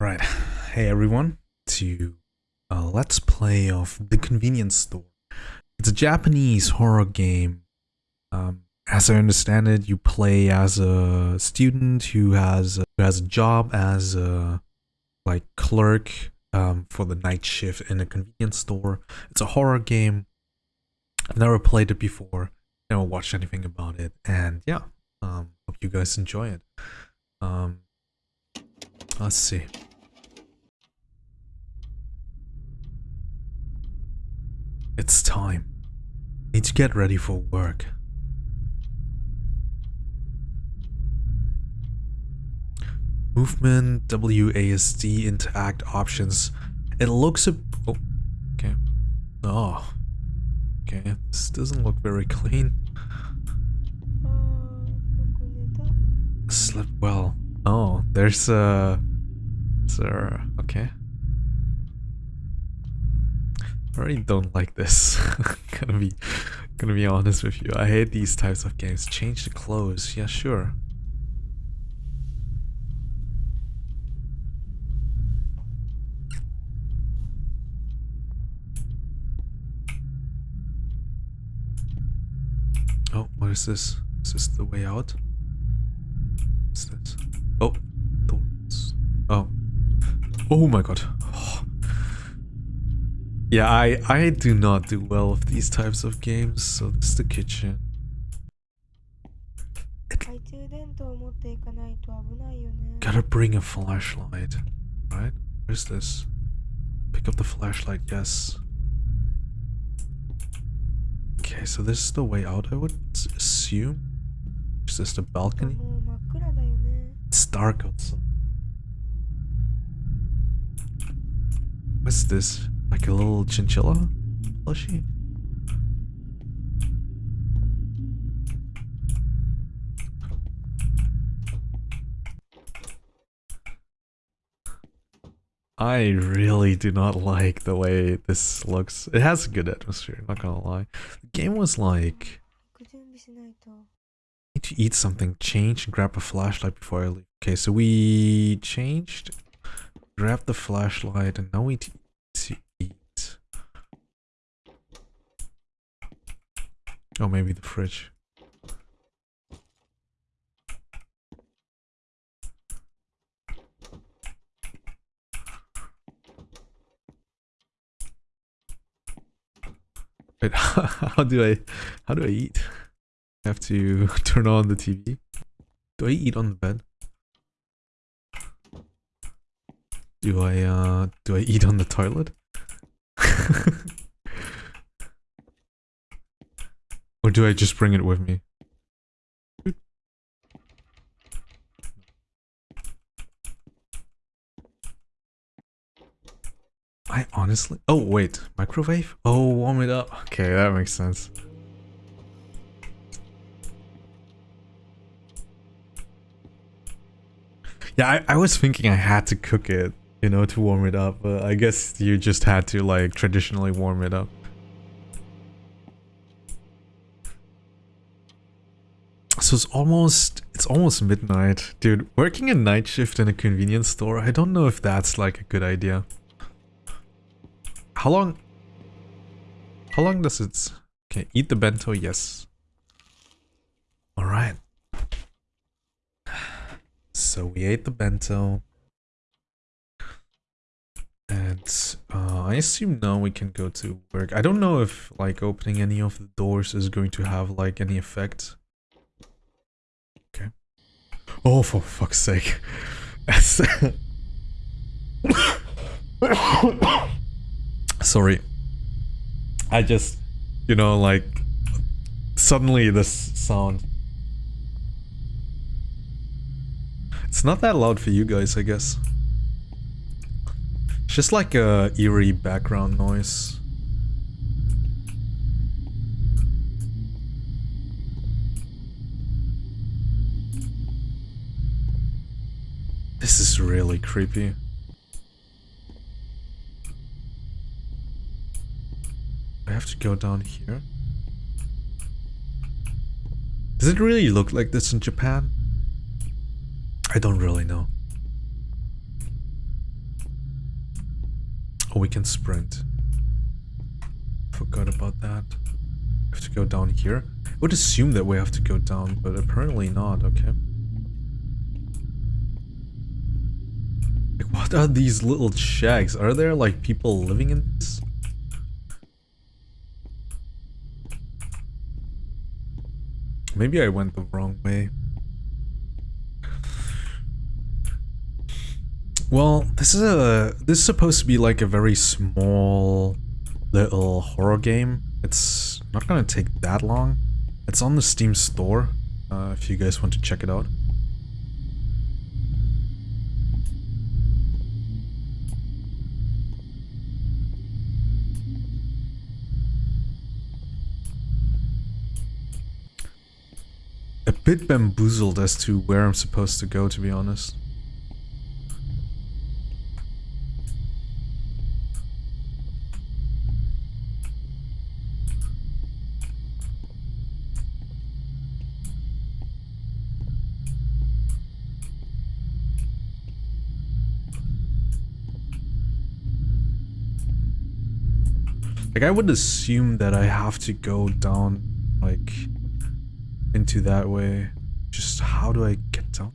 Right. Hey everyone, to uh, Let's Play of The Convenience Store. It's a Japanese horror game. Um, as I understand it, you play as a student who has a, who has a job as a like clerk um, for the night shift in a convenience store. It's a horror game. I've never played it before. Never watched anything about it, and yeah, um, hope you guys enjoy it. Um, let's see. It's time. Need to get ready for work. Movement, WASD, interact options. It looks a... Oh, okay. Oh. Okay, this doesn't look very clean. Slept well. Oh, there's a... Sir, okay. I really don't like this. gonna be gonna be honest with you. I hate these types of games. Change the clothes. Yeah, sure. Oh, what is this? Is this the way out? What's this? Oh, doors. Oh. Oh my god. Oh. Yeah, I, I do not do well with these types of games, so this is the kitchen. 懐中電灯を持っていかないと危ないよね。 Gotta bring a flashlight. Right? Where's this? Pick up the flashlight, yes. Okay, so this is the way out, I would s- assume. Is this the balcony? もう真っ暗だよね。 It's dark outside. What's this? Like a little chinchilla oh, plushie? I really do not like the way this looks. It has a good atmosphere, not gonna lie. The game was like... need to eat something, change, and grab a flashlight before I leave. Okay, so we changed, grabbed the flashlight, and now we need to Oh, maybe the fridge. Wait, how do I, how do I eat? I have to turn on the TV. Do I eat on the bed? Do I uh do I eat on the toilet? or do I just bring it with me? I honestly Oh wait, microwave? Oh warm it up. Okay, that makes sense. Yeah, I, I was thinking I had to cook it, you know, to warm it up, but I guess you just had to like traditionally warm it up. So it's almost it's almost midnight. Dude, working a night shift in a convenience store, I don't know if that's like a good idea. How long How long does it Okay, eat the bento, yes. Alright. So we ate the bento. And uh, I assume now we can go to work. I don't know if like opening any of the doors is going to have like any effect. Oh, for fuck's sake. Sorry. I just, you know, like suddenly this sound It's not that loud for you guys, I guess. It's just like a eerie background noise. This is really creepy. I have to go down here. Does it really look like this in Japan? I don't really know. Oh, we can sprint. Forgot about that. We have to go down here. I would assume that we have to go down, but apparently not, okay. What are these little shacks? Are there, like, people living in this? Maybe I went the wrong way. Well, this is a this is supposed to be like a very small little horror game. It's not gonna take that long. It's on the Steam store, uh, if you guys want to check it out. Bit bamboozled as to where I'm supposed to go, to be honest. Like, I would assume that I have to go down, like, into that way. Just how do I get down?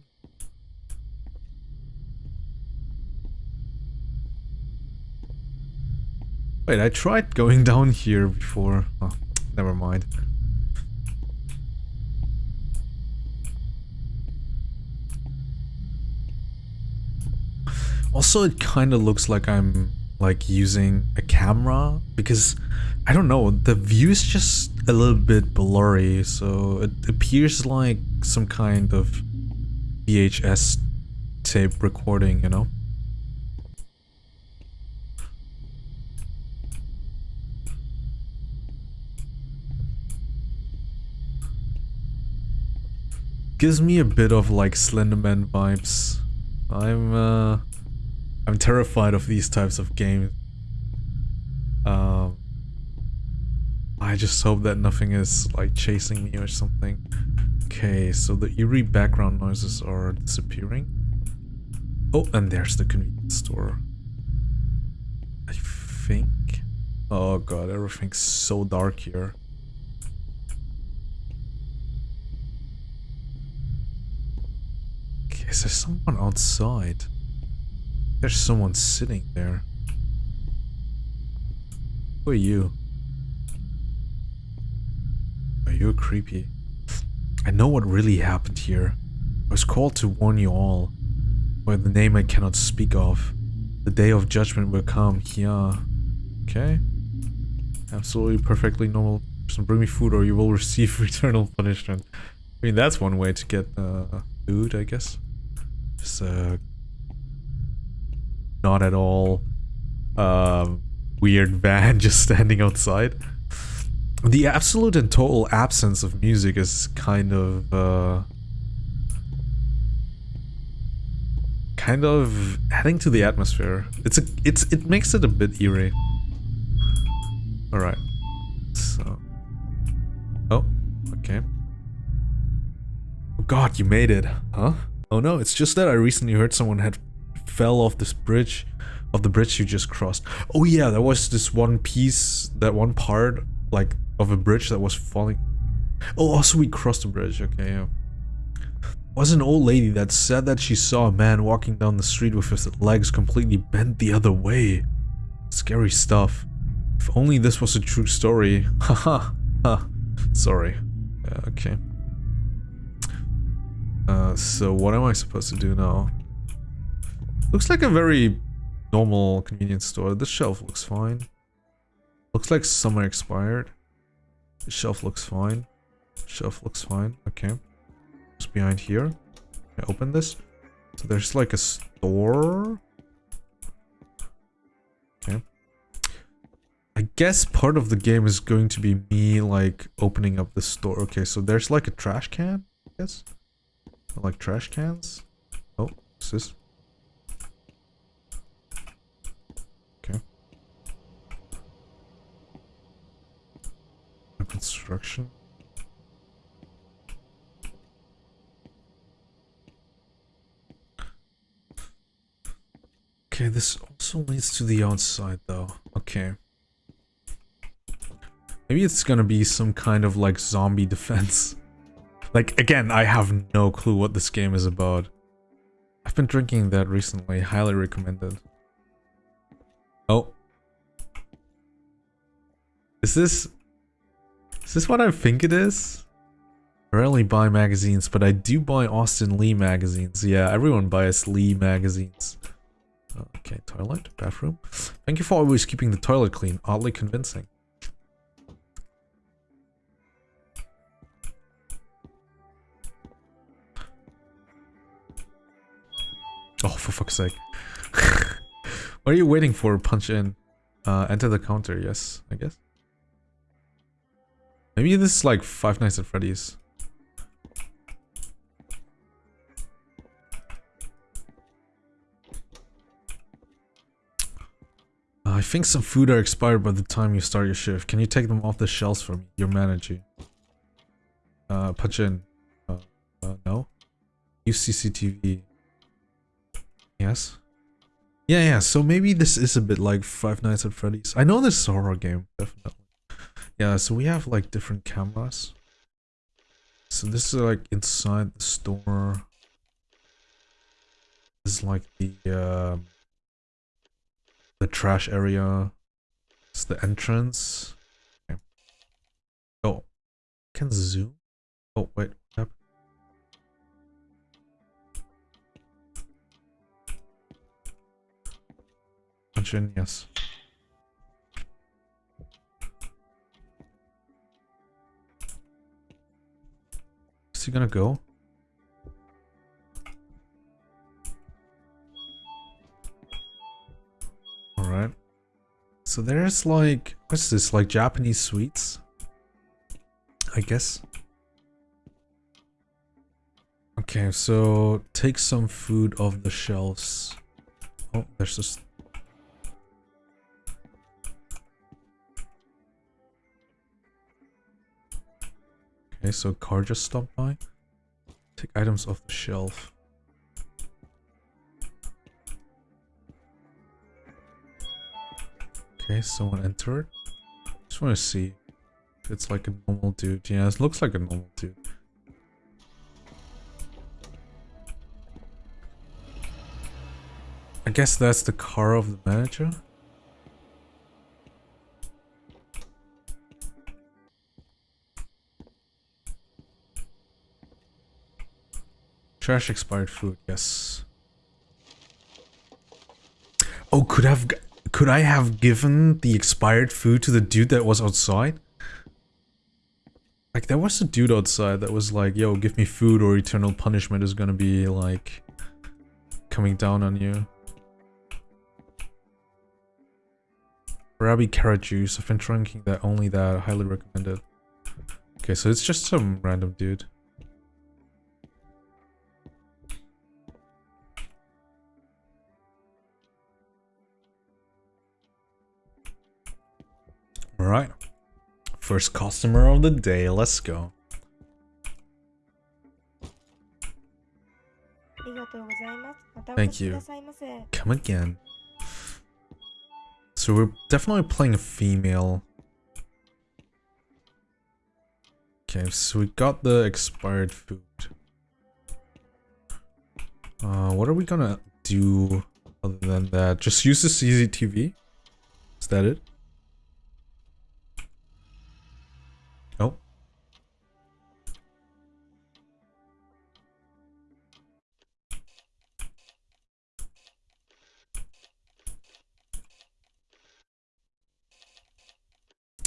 Wait, I tried going down here before. Oh, never mind. Also, it kind of looks like I'm like using a camera because I don't know, the view is just a little bit blurry, so it appears like some kind of VHS tape recording, you know? Gives me a bit of like Slenderman vibes. I'm uh I'm terrified of these types of games. Um, I just hope that nothing is like chasing me or something. Okay, so the eerie background noises are disappearing. Oh, and there's the convenience store. I think. Oh god, everything's so dark here. Okay, is there someone outside? There's someone sitting there. Who are you? Are creepy? I know what really happened here. I was called to warn you all. By the name I cannot speak of. The day of judgment will come, yeah. Okay. Absolutely perfectly normal person. Bring me food or you will receive eternal punishment. I mean, that's one way to get uh, food, I guess. Just uh, not at all um, weird van just standing outside. The absolute and total absence of music is kind of uh, kind of adding to the atmosphere. It's a it's it makes it a bit eerie. All right. So Oh, okay. Oh god, you made it. Huh? Oh no, it's just that I recently heard someone had fell off this bridge of the bridge you just crossed. Oh yeah, there was this one piece, that one part, like, of a bridge that was falling. Oh, also we crossed the bridge, okay, yeah. Was an old lady that said that she saw a man walking down the street with his legs completely bent the other way. Scary stuff. If only this was a true story. Haha. ha. Sorry. Yeah, okay. Uh, so what am I supposed to do now? Looks like a very normal convenience store. This shelf looks fine. Looks like summer expired. Shelf looks fine. Shelf looks fine. Okay. What's behind here? I open this? So there's like a store. Okay. I guess part of the game is going to be me like opening up the store. Okay, so there's like a trash can, I guess. Like trash cans. Oh, what's this? Construction. Okay, this also leads to the outside though. Okay. Maybe it's gonna be some kind of like zombie defense. Like, again, I have no clue what this game is about. I've been drinking that recently, highly recommended. Oh. Is this... Is this what I think it is? I rarely buy magazines, but I do buy Austin Lee magazines. Yeah, everyone buys Lee magazines. Okay, toilet, bathroom. Thank you for always keeping the toilet clean. Oddly convincing. Oh, for fuck's sake. what are you waiting for? Punch in. Uh, enter the counter, yes, I guess. Maybe this is like Five Nights at Freddy's. Uh, I think some food are expired by the time you start your shift. Can you take them off the shelves for me? Your manager. Uh, punch in. Uh, uh, no? Use CCTV. Yes? Yeah, yeah, so maybe this is a bit like Five Nights at Freddy's. I know this is a horror game, definitely. Yeah, so we have like different cameras. So this is like inside the store. This is like the uh, the trash area. It's the entrance. Okay. Oh, can zoom. Oh wait, what yes. He gonna go? Alright. So there's like, what's this, like Japanese sweets? I guess. Okay, so take some food off the shelves. Oh, there's just Okay, so car just stopped by. Take items off the shelf. Okay, someone entered. Just want to see if it's like a normal dude. Yeah, it looks like a normal dude. I guess that's the car of the manager. Trash expired food, yes. Oh, could have could I have given the expired food to the dude that was outside? Like there was a dude outside that was like, "Yo, give me food or eternal punishment is to be like coming down on you." Rabi carrot juice. I've been drinking that only that. I Highly recommended. Okay, so it's just some random dude. Alright. First customer of the day, let's go. Thank you. Come again. So we're definitely playing a female. Okay, so we got the expired food. Uh, what are we gonna do other than that? Just use the CCTV? Is that it?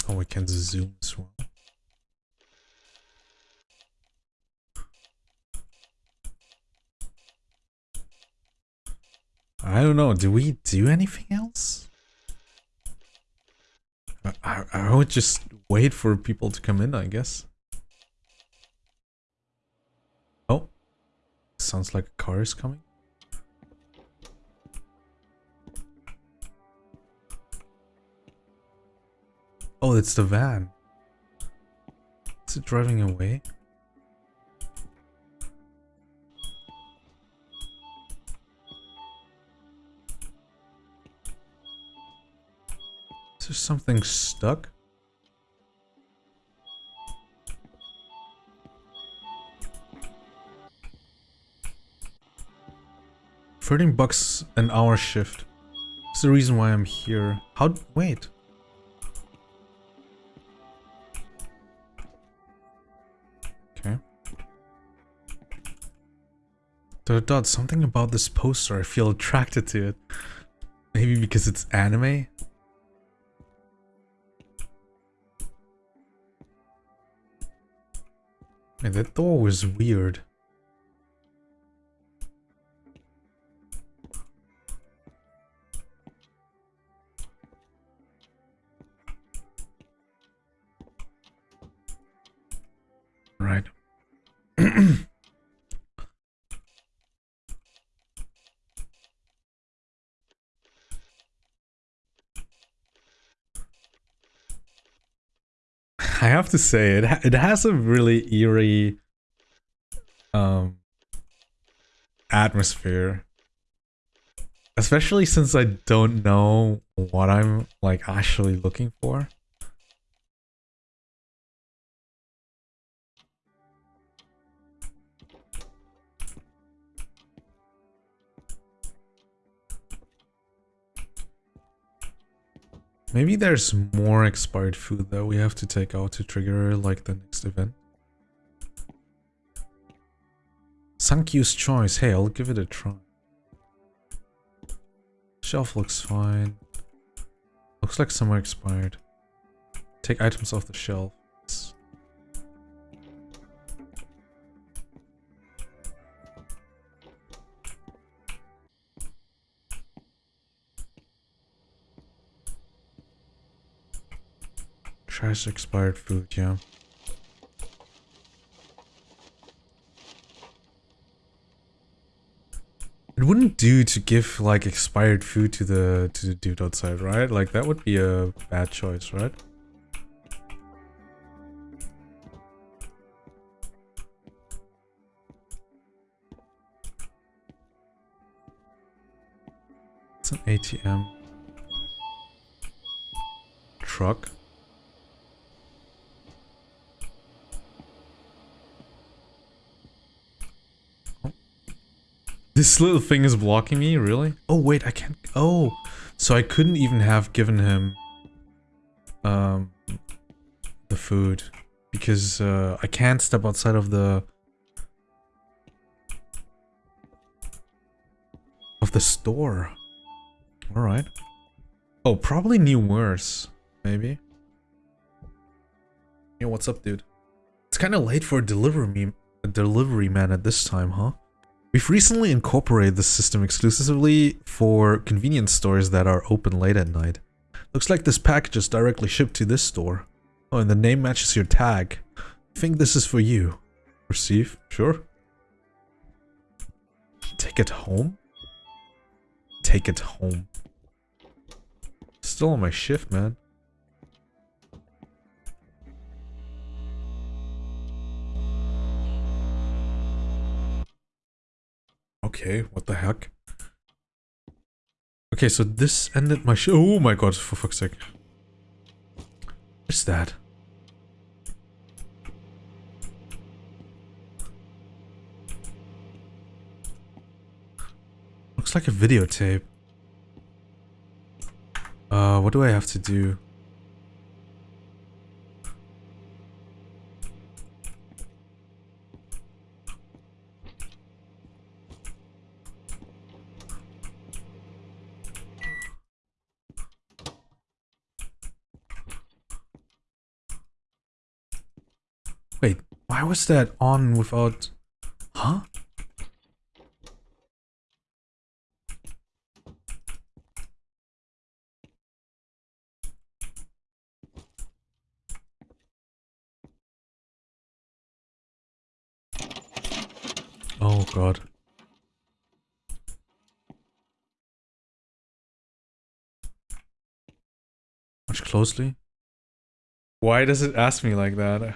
We can zoom as well. I don't know. Do we do anything else? I, I, I would just wait for people to come in, I guess. Oh. Sounds like a car is coming. Oh, it's the van. Is it driving away? Is there something stuck? Thirteen bucks an hour shift. That's the reason why I'm here. How? Wait. Dot dot. Something about this poster. I feel attracted to it. Maybe because it's anime. Man, that door was weird. Have to say it it has a really eerie um atmosphere. Especially since I don't know what I'm like actually looking for. Maybe there's more expired food that we have to take out to trigger like the next event. Sankyu's choice. Hey, I'll give it a try. Shelf looks fine. Looks like some are expired. Take items off the shelf. Expired food, yeah. It wouldn't do to give like expired food to the to the dude outside, right? Like that would be a bad choice, right? It's an ATM. Truck. This little thing is blocking me, really? Oh, wait, I can't... Oh, so I couldn't even have given him... Um... The food. Because, uh, I can't step outside of the... Of the store. Alright. Oh, probably new worse. Maybe. Yo, what's up, dude? It's kind of late for a delivery, a delivery man at this time, huh? We've recently incorporated this system exclusively for convenience stores that are open late at night. Looks like this package is directly shipped to this store. Oh, and the name matches your tag. I think this is for you. Receive? Sure. Take it home? Take it home. Still on my shift, man. Okay, what the heck? Okay, so this ended my sh- Oh my god, for fuck's sake. What's that? Looks like a videotape. Uh, what do I have to do? Wait, why was that on without... Huh? Oh god. Watch closely. Why does it ask me like that?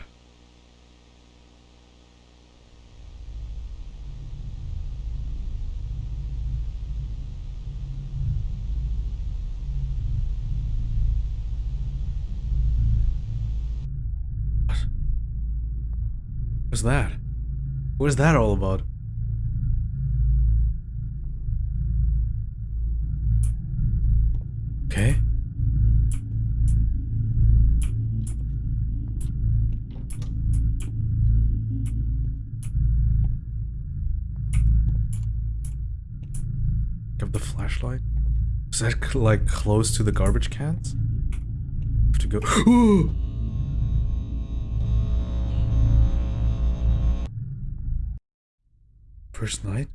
Was that? What was that all about? Okay. Have the flashlight? Is that like close to the garbage cans? Have to go. First night?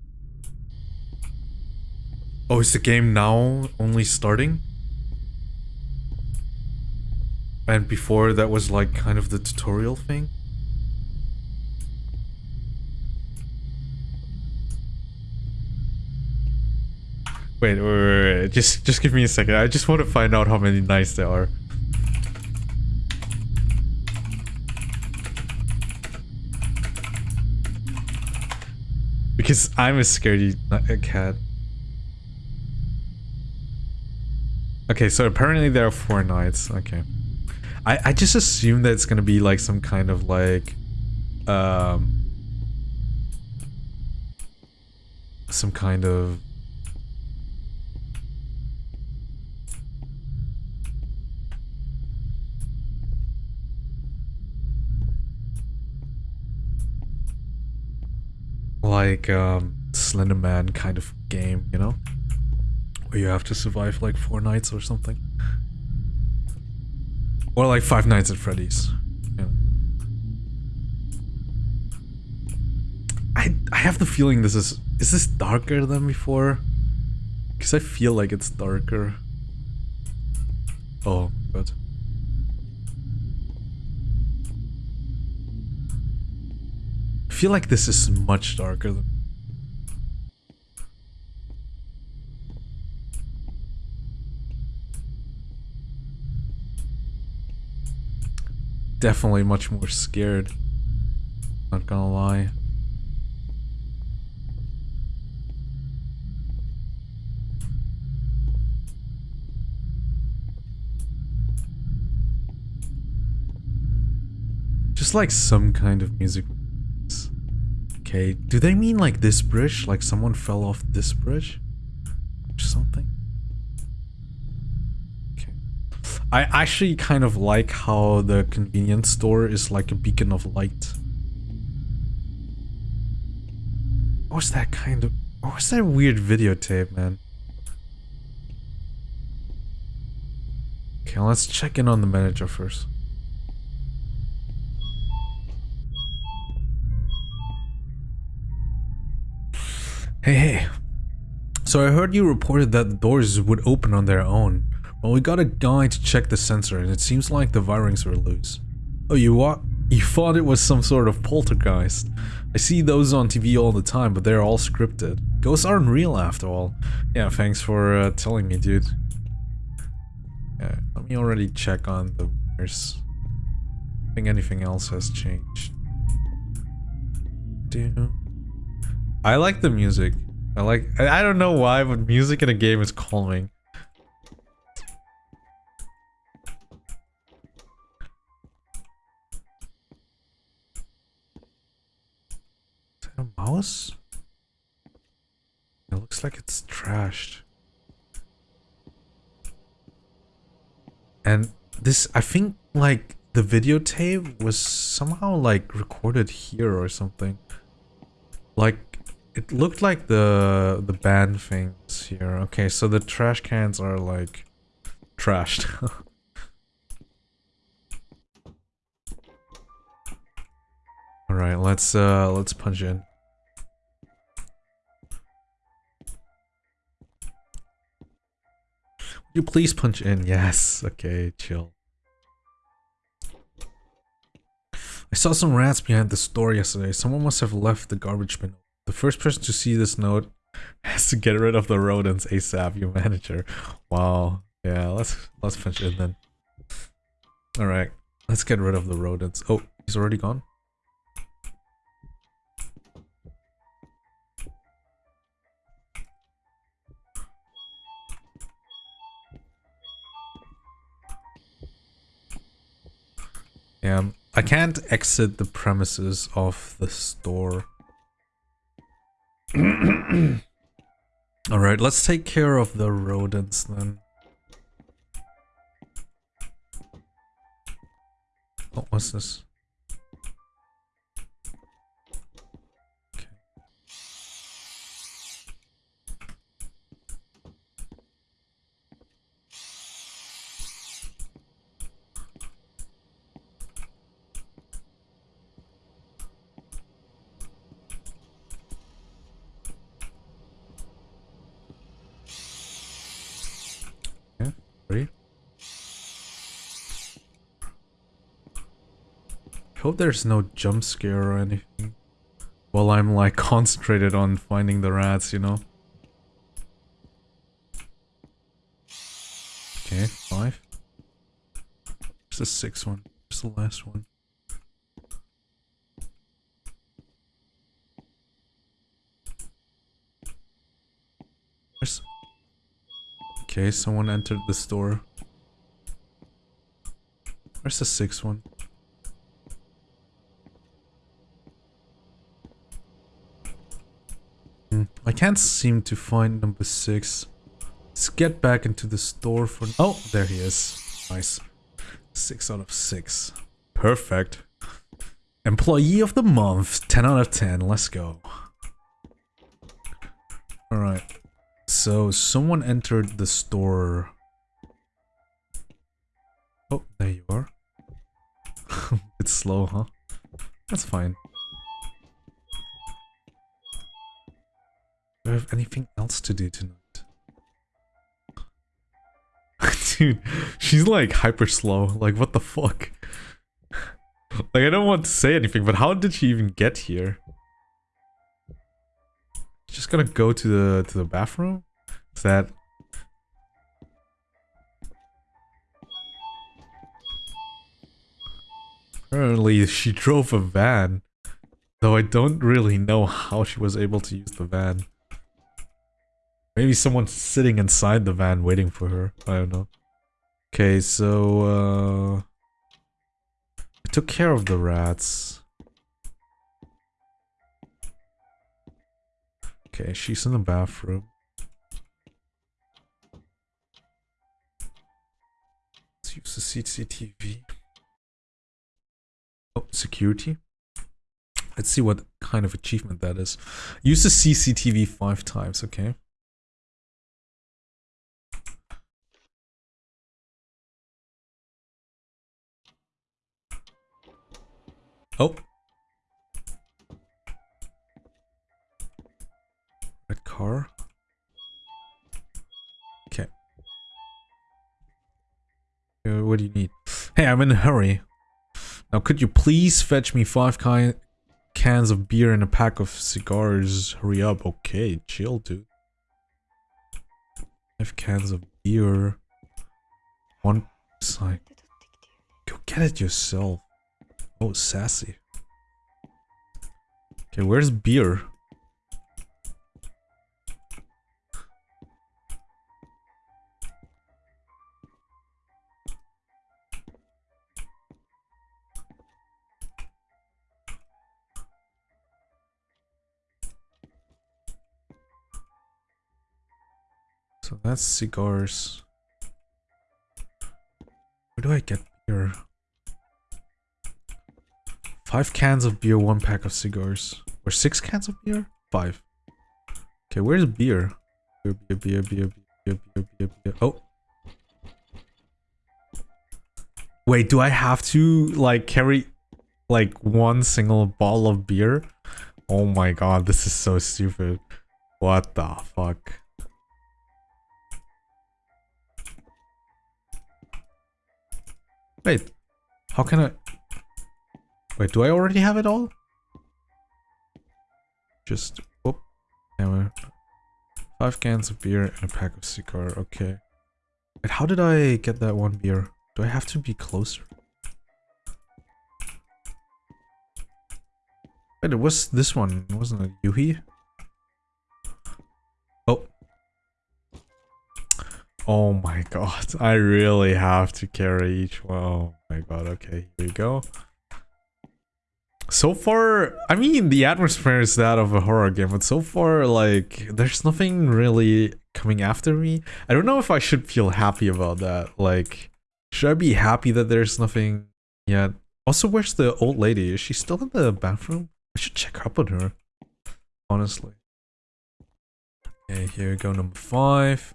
Oh, is the game now only starting? And before that was like kind of the tutorial thing? Wait, wait, wait, wait, just just give me a second. I just want to find out how many nights there are. Because I'm a scaredy a cat. Okay, so apparently there are four nights. Okay. I, I just assume that it's gonna be like some kind of like um some kind of like um Slender Man kind of game, you know? Where you have to survive like four nights or something. Or like Five Nights at Freddy's. Yeah. I I have the feeling this is is this darker than before? Because I feel like it's darker. Oh, good. Feel like this is much darker than definitely much more scared. Not gonna lie. Just like some kind of music. Okay, do they mean like this bridge? Like someone fell off this bridge? Or something? Okay. I actually kind of like how the convenience store is like a beacon of light. What was that kind of... What was that weird videotape, man? Okay, let's check in on the manager first. Hey, hey. So I heard you reported that the doors would open on their own. Well, we got a guy to check the sensor and it seems like the wirings were loose. Oh, you what? You thought it was some sort of poltergeist. I see those on TV all the time, but they're all scripted. Ghosts aren't real after all. Yeah, thanks for uh, telling me, dude. Yeah, let me already check on the wires. I think anything else has changed. Do I like the music. I like- I don't know why, but music in a game is calming. a mouse? It looks like it's trashed. And this, I think, like, the videotape was somehow, like, recorded here or something. Like, it looked like the, the band things here. Okay, so the trash cans are, like, trashed. Alright, let's, uh, let's punch in. you please punch in? Yes. Okay, chill. I saw some rats behind the store yesterday. Someone must have left the garbage bin. The first person to see this note has to get rid of the rodents ASAP, your manager. Wow. Yeah, let's let's punch in then. Alright. Let's get rid of the rodents. Oh, he's already gone? Yeah, I can't exit the premises of the store. Alright, let's take care of the rodents then. What was this? Hope there's no jump scare or anything. While I'm like concentrated on finding the rats, you know? Okay, five. It's the sixth one? It's the last one? Where's... Okay, someone entered the store. Where's the sixth one? Can't seem to find number six. Let's get back into the store for... Oh, there he is. Nice. Six out of six. Perfect. Employee of the month. 10 out of 10. Let's go. Alright. So, someone entered the store. Oh, there you are. it's slow, huh? That's fine. Have anything else to do tonight? Dude, she's like hyper slow. Like, what the fuck? like, I don't want to say anything, but how did she even get here? Just gonna go to the to the bathroom? Is that Apparently she drove a van. Though I don't really know how she was able to use the van. Maybe someone's sitting inside the van waiting for her. I don't know. Okay, so uh I took care of the rats. Okay, she's in the bathroom. Let's use the CCTV. Oh, security. Let's see what kind of achievement that is. Use the CCTV five times, okay. Oh. Red car. Okay. Uh, what do you need? Hey, I'm in a hurry. Now, could you please fetch me five ki cans of beer and a pack of cigars? Hurry up. Okay, chill, dude. Five cans of beer. One side. Go get it yourself. Oh, sassy. Okay, where's beer? So that's cigars. Where do I get beer? Five cans of beer, one pack of cigars. Or six cans of beer? Five. Okay, where's beer? Beer, beer, beer, beer, beer, beer, beer, beer. Oh. Wait, do I have to, like, carry, like, one single bottle of beer? Oh my god, this is so stupid. What the fuck? Wait, how can I... Wait, do I already have it all? Just... Whoop. Anyway. Five cans of beer and a pack of cigar. Okay. Wait, how did I get that one beer? Do I have to be closer? Wait, it was this one, wasn't it? Yuhi? Oh. Oh my god, I really have to carry each one. Oh my god, okay, here we go. So far, I mean, the atmosphere is that of a horror game, but so far, like, there's nothing really coming after me. I don't know if I should feel happy about that. Like, should I be happy that there's nothing yet? Also, where's the old lady? Is she still in the bathroom? I should check up on her. Honestly. Okay, here we go, number five.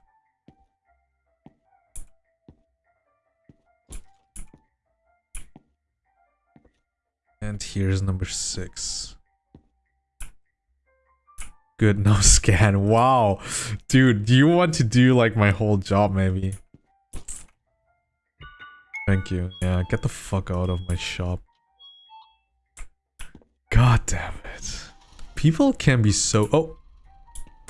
And here's number six. Good, no scan. Wow. Dude, do you want to do like my whole job maybe? Thank you. Yeah, get the fuck out of my shop. God damn it. People can be so... Oh.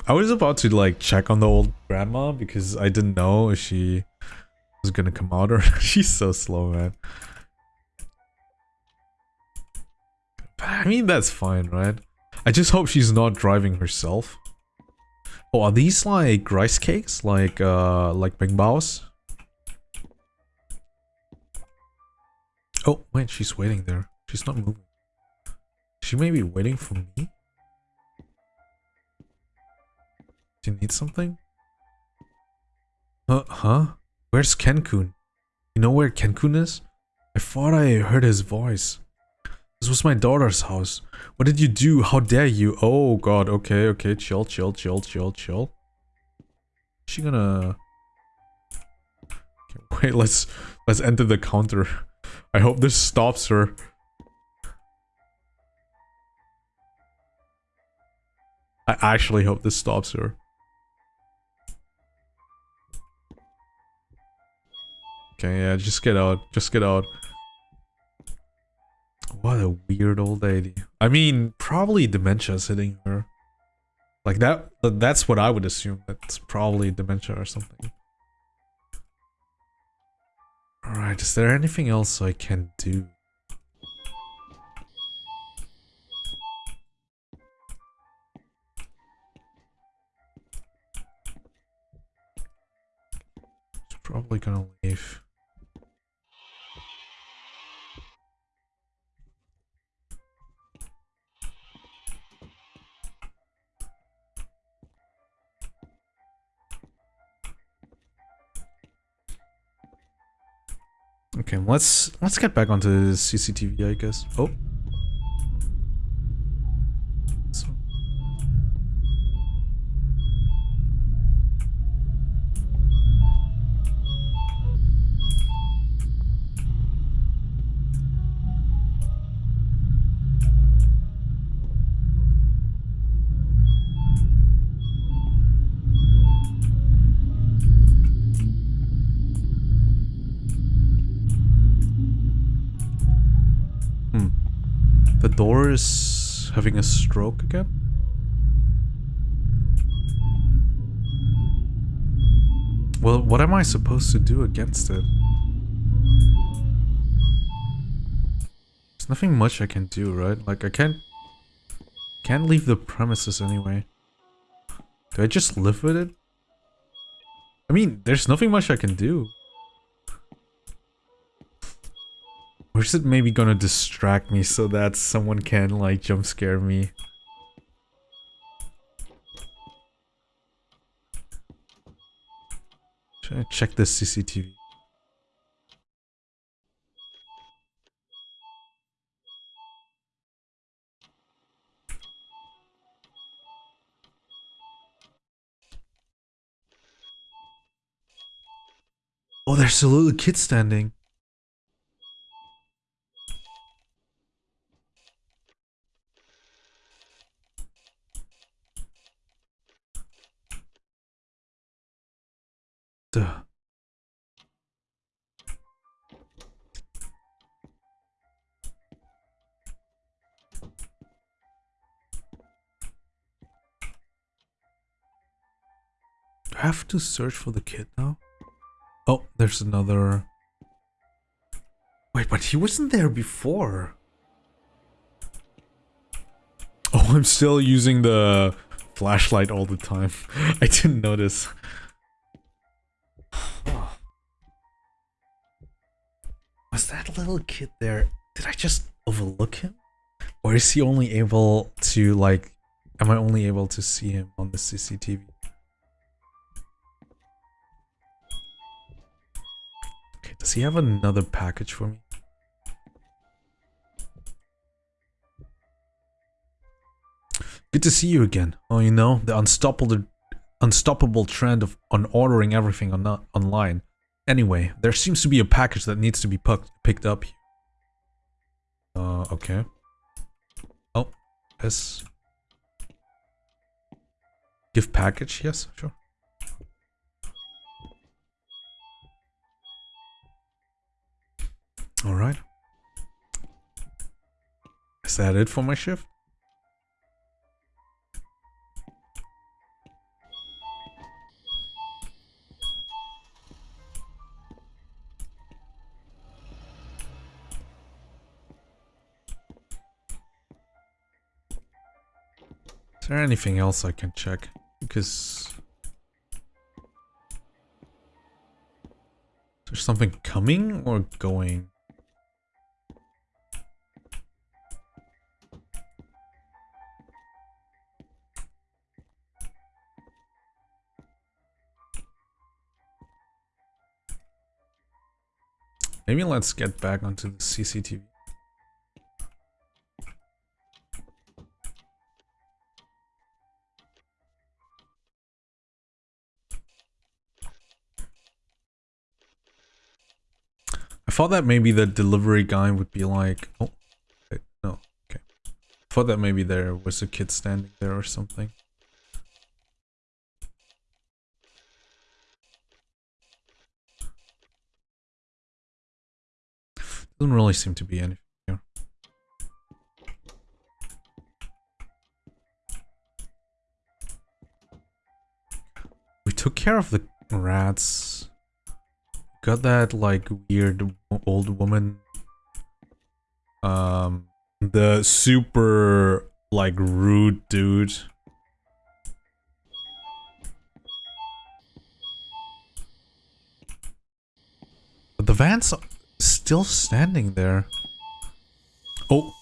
I was about to like check on the old grandma because I didn't know if she was gonna come out or... She's so slow, man. I mean, that's fine, right? I just hope she's not driving herself. Oh, are these like rice cakes? Like, uh, like Bing Bao's? Oh, wait, she's waiting there. She's not moving. She may be waiting for me? Do you need something? Uh, huh? Where's Kenkun? You know where Kenkun is? I thought I heard his voice. This was my daughter's house. What did you do? How dare you? Oh god, okay, okay, chill, chill, chill, chill, chill. Is she gonna... Okay, wait, let's let's enter the counter. I hope this stops her. I actually hope this stops her. Okay, yeah, just get out. Just get out. What a weird old lady. I mean, probably dementia's hitting her. Like that, that's what I would assume. That's probably dementia or something. Alright, is there anything else I can do? probably gonna leave. Okay, let's let's get back onto CCTV, I guess. Oh. A stroke again? Well, what am I supposed to do against it? There's nothing much I can do, right? Like, I can't... Can't leave the premises anyway. Do I just live with it? I mean, there's nothing much I can do. Or is it maybe gonna distract me so that someone can like jump scare me? Check the CCTV? Oh, there's a little kid standing. I have to search for the kid now? Oh, there's another... Wait, but he wasn't there before. Oh, I'm still using the flashlight all the time. I didn't notice. Was that little kid there? Did I just overlook him? Or is he only able to like am I only able to see him on the CCTV? Does he have another package for me? Good to see you again. Oh, you know, the unstoppable unstoppable trend of on ordering everything on online. Anyway, there seems to be a package that needs to be picked up. Uh, okay. Oh, yes. Gift package, yes, sure. Alright. Is that it for my shift? Is there anything else I can check? Because... Is there something coming or going? Maybe let's get back onto the CCTV. I thought that maybe the delivery guy would be like, oh, no, okay. I thought that maybe there was a kid standing there or something. Doesn't really seem to be anything here. We took care of the rats. Got that like weird old woman. Um, the super like rude dude. The van's still standing there. Oh.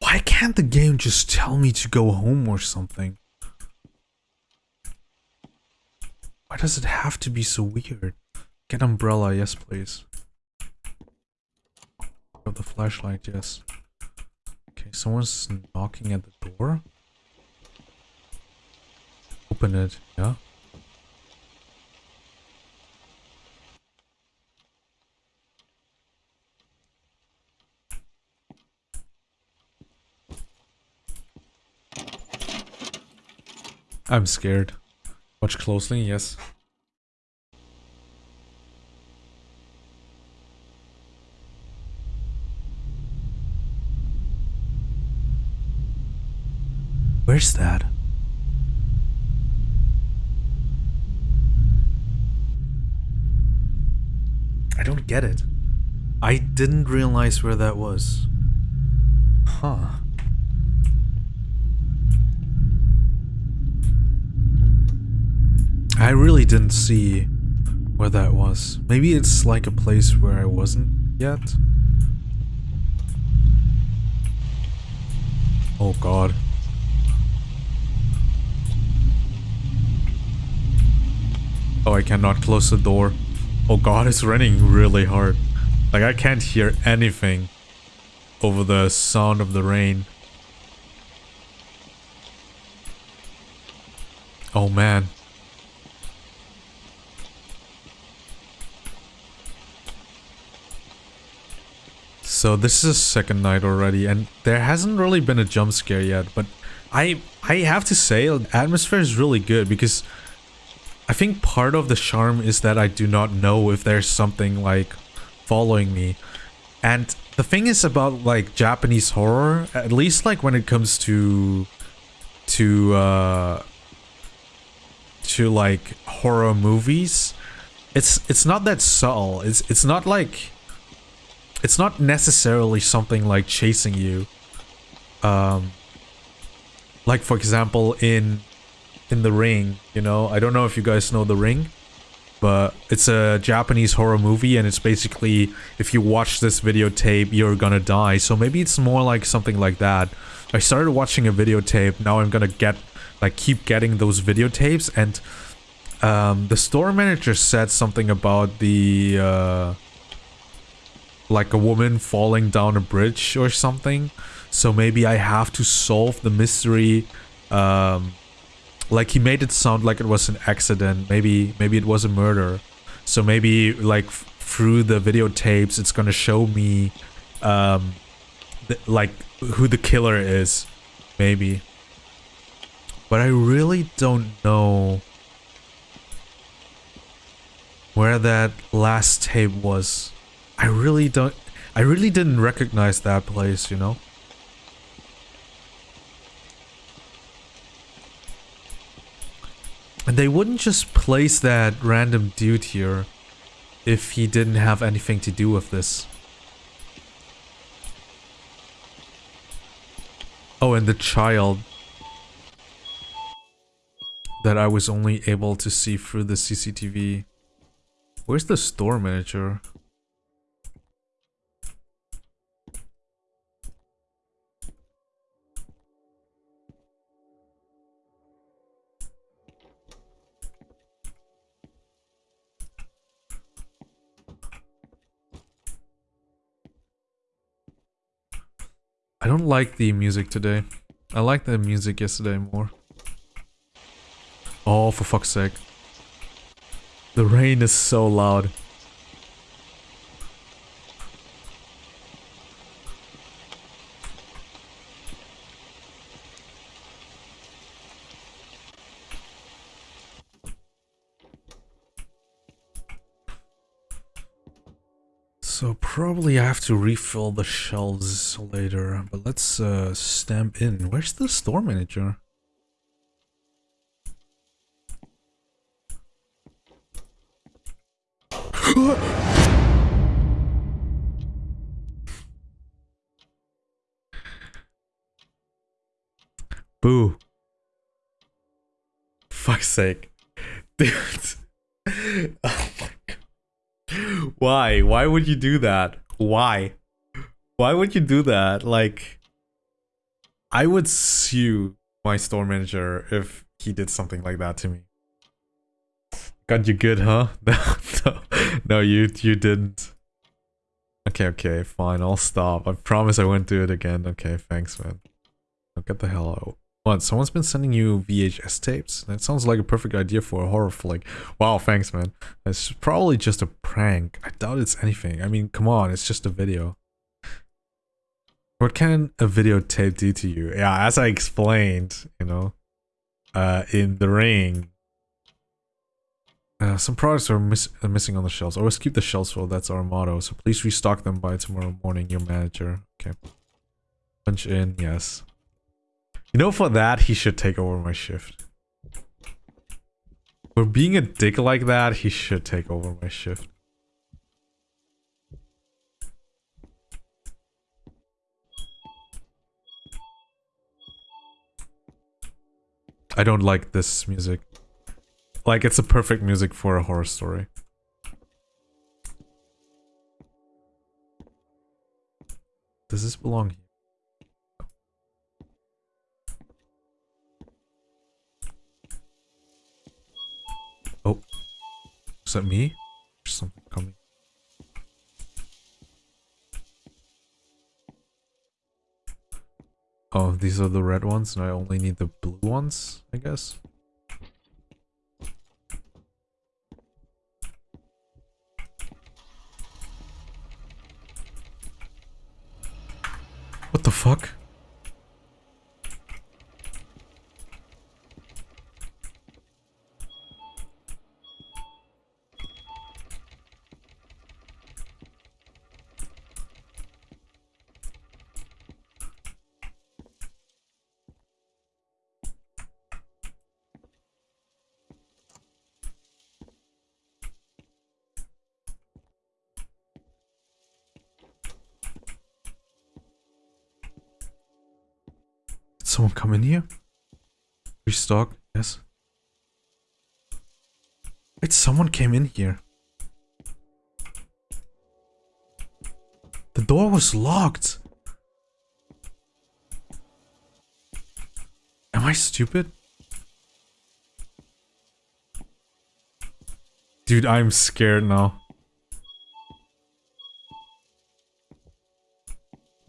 Why can't the game just tell me to go home or something? Why does it have to be so weird? Get umbrella, yes please. Got the flashlight, yes. Okay, someone's knocking at the door. Open it, yeah. I'm scared. Watch closely, yes. Where's that? I don't get it. I didn't realize where that was. Huh. I really didn't see where that was. Maybe it's like a place where I wasn't yet. Oh god. Oh, I cannot close the door. Oh god, it's raining really hard. Like, I can't hear anything over the sound of the rain. Oh man. So this is second night already and there hasn't really been a jump scare yet, but I I have to say atmosphere is really good because I think part of the charm is that I do not know if there's something like following me. And the thing is about like Japanese horror, at least like when it comes to to uh to like horror movies, it's it's not that subtle. It's it's not like it's not necessarily something like chasing you. Um, like for example in in the ring, you know, I don't know if you guys know the ring, but it's a Japanese horror movie and it's basically if you watch this videotape you're gonna die. So maybe it's more like something like that. I started watching a videotape, now I'm gonna get like keep getting those videotapes and um, the store manager said something about the uh, like a woman falling down a bridge or something. So maybe I have to solve the mystery um, like he made it sound like it was an accident. Maybe maybe it was a murder. So maybe like through the videotapes it's gonna show me um like who the killer is. Maybe. But i really don't know where that last tape was i really don't i really didn't recognize that place you know And they wouldn't just place that random dude here if he didn't have anything to do with this. Oh, and the child that I was only able to see through the CCTV. Where's the store manager? I don't like the music today. I like the music yesterday more. Oh, for fuck's sake. The rain is so loud. So probably I have to refill the shelves later, but let's uh, stamp in. Where's the store manager? Boo. Fuck's sake. Dude. oh my why? Why would you do that? Why? Why would you do that? Like, I would sue my store manager if he did something like that to me. Got you good, huh? No, no, you you didn't. Okay, okay, fine, I'll stop. I promise I won't do it again. Okay, thanks, man. Get the hell out. What, someone's been sending you VHS tapes? That sounds like a perfect idea for a horror flick. Wow, thanks, man. It's probably just a prank. I doubt it's anything. I mean, come on, it's just a video. What can a videotape do to you? Yeah, as I explained, you know, uh, in the ring, uh, some products are, miss are missing on the shelves. Always keep the shelves full, that's our motto. So please restock them by tomorrow morning, your manager. Okay. Punch in, yes. You know, for that, he should take over my shift. For being a dick like that, he should take over my shift. I don't like this music. Like, it's a perfect music for a horror story. Does this belong here? Is that me? There's something coming. Oh, these are the red ones and I only need the blue ones, I guess. What the fuck? Someone come in here? Restock, yes. Wait, someone came in here. The door was locked. Am I stupid? Dude, I'm scared now.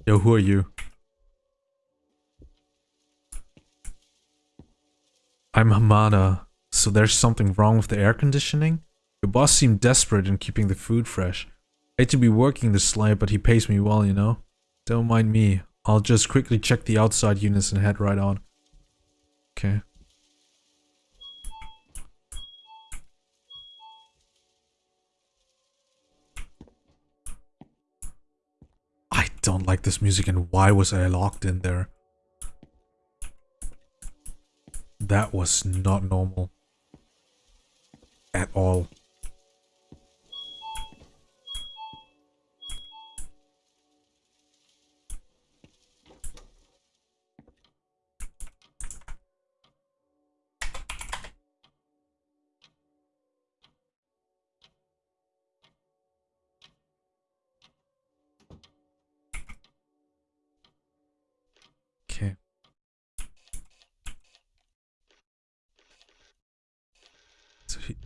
Yo, who are you? I'm Hamada. So there's something wrong with the air conditioning? Your boss seemed desperate in keeping the food fresh. I hate to be working this late, but he pays me well, you know? Don't mind me. I'll just quickly check the outside units and head right on. Okay. I don't like this music and why was I locked in there? That was not normal. At all.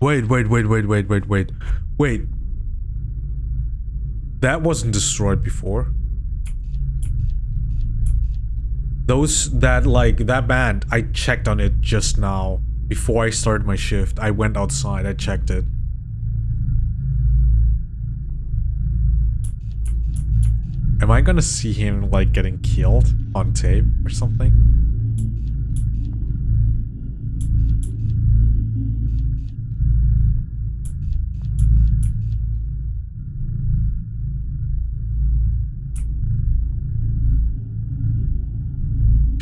Wait, wait, wait, wait, wait, wait, wait. Wait. That wasn't destroyed before. Those that like that band, I checked on it just now before I started my shift. I went outside, I checked it. Am I gonna see him like getting killed on tape or something?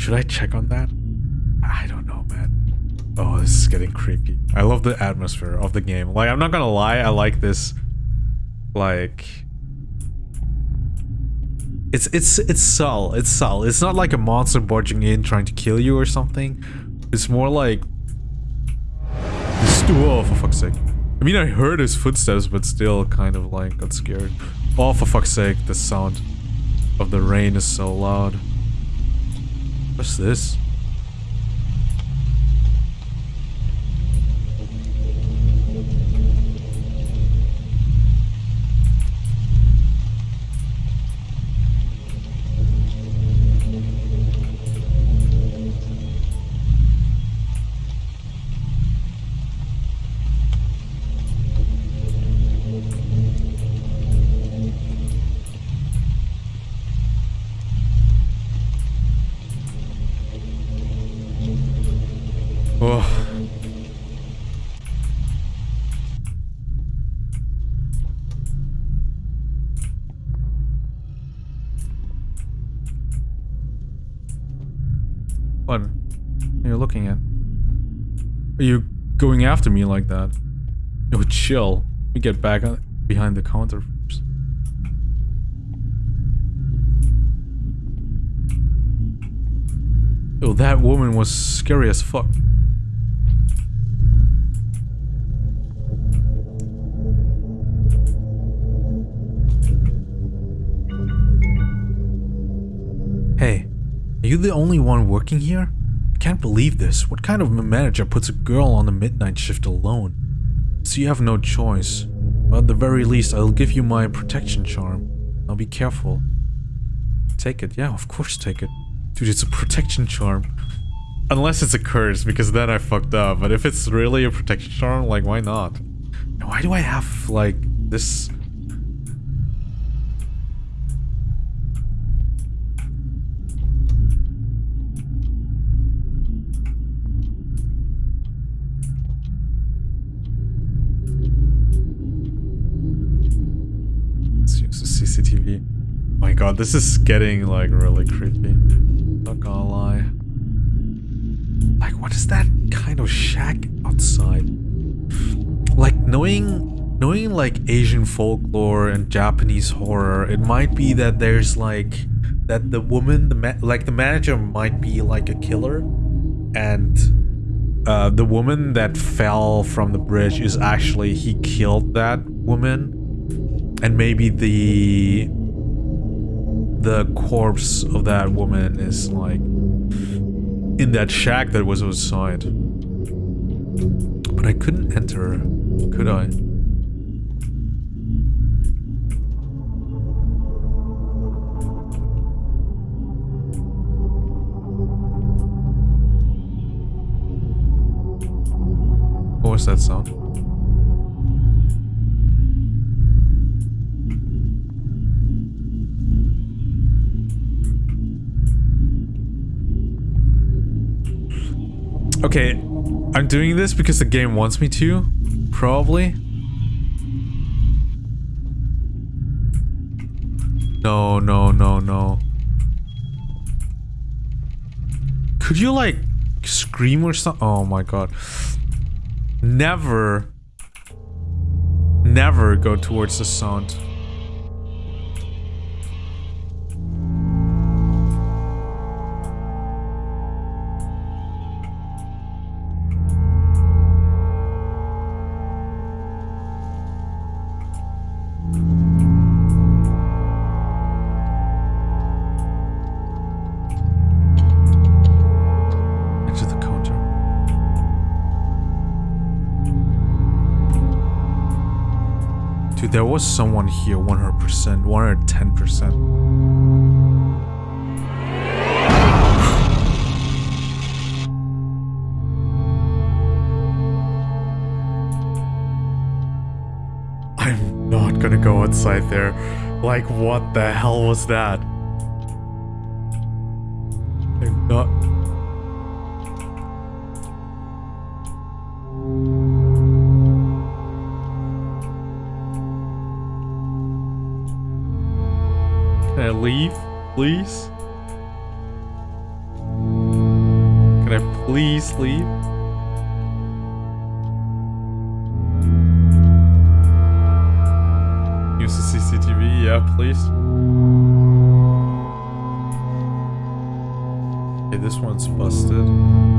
Should I check on that? I don't know, man. Oh, this is getting creepy. I love the atmosphere of the game. Like, I'm not gonna lie, I like this, like, it's it's it's subtle. It's subtle. It's not like a monster barging in trying to kill you or something. It's more like oh for fuck's sake. I mean I heard his footsteps but still kind of like got scared. Oh for fuck's sake, the sound of the rain is so loud. What's this? After me like that? Yo, chill. Me get back behind the counter first. Yo, that woman was scary as fuck. Hey, are you the only one working here? I can't believe this. What kind of manager puts a girl on the midnight shift alone? So you have no choice. But at the very least, I'll give you my protection charm. Now be careful. Take it. Yeah, of course take it. Dude, it's a protection charm. Unless it's a curse, because then I fucked up. But if it's really a protection charm, like, why not? Why do I have, like, this... god, this is getting, like, really creepy. Not gonna lie. Like, what is that kind of shack outside? Like, knowing... Knowing, like, Asian folklore and Japanese horror, it might be that there's, like... That the woman, the like, the manager might be, like, a killer. And... uh, the woman that fell from the bridge is actually he killed that woman, and maybe the the corpse of that woman is like in that shack that was outside. But I couldn't enter, could I? What was that sound? Okay, I'm doing this because the game wants me to, probably. No, no, no, no. Could you like scream or something? Oh my god. Never, never go towards the sound. There was someone here 100%, 110%. I'm not gonna go outside there. Like, what the hell was that? I'm not. Please? Can I please leave? Use the CCTV, yeah, please. Okay, this one's busted.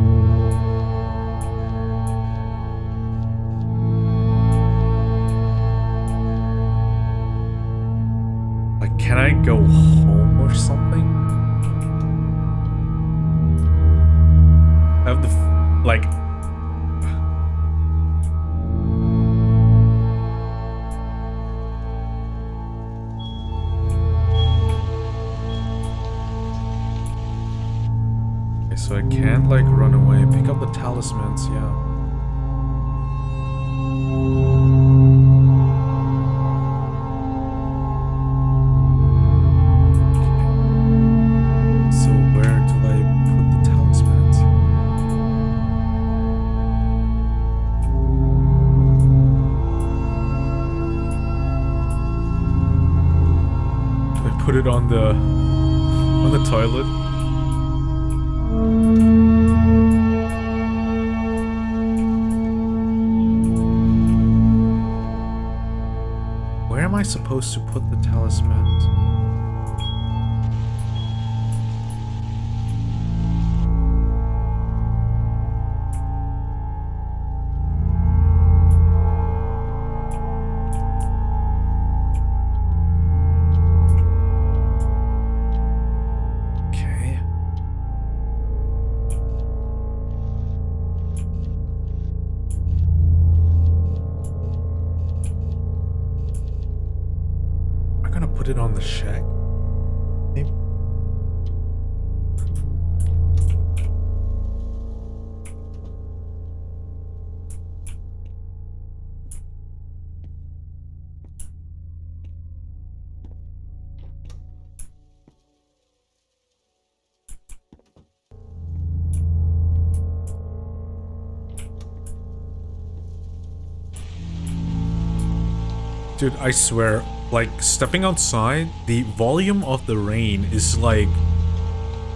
Dude, I swear, like stepping outside, the volume of the rain is like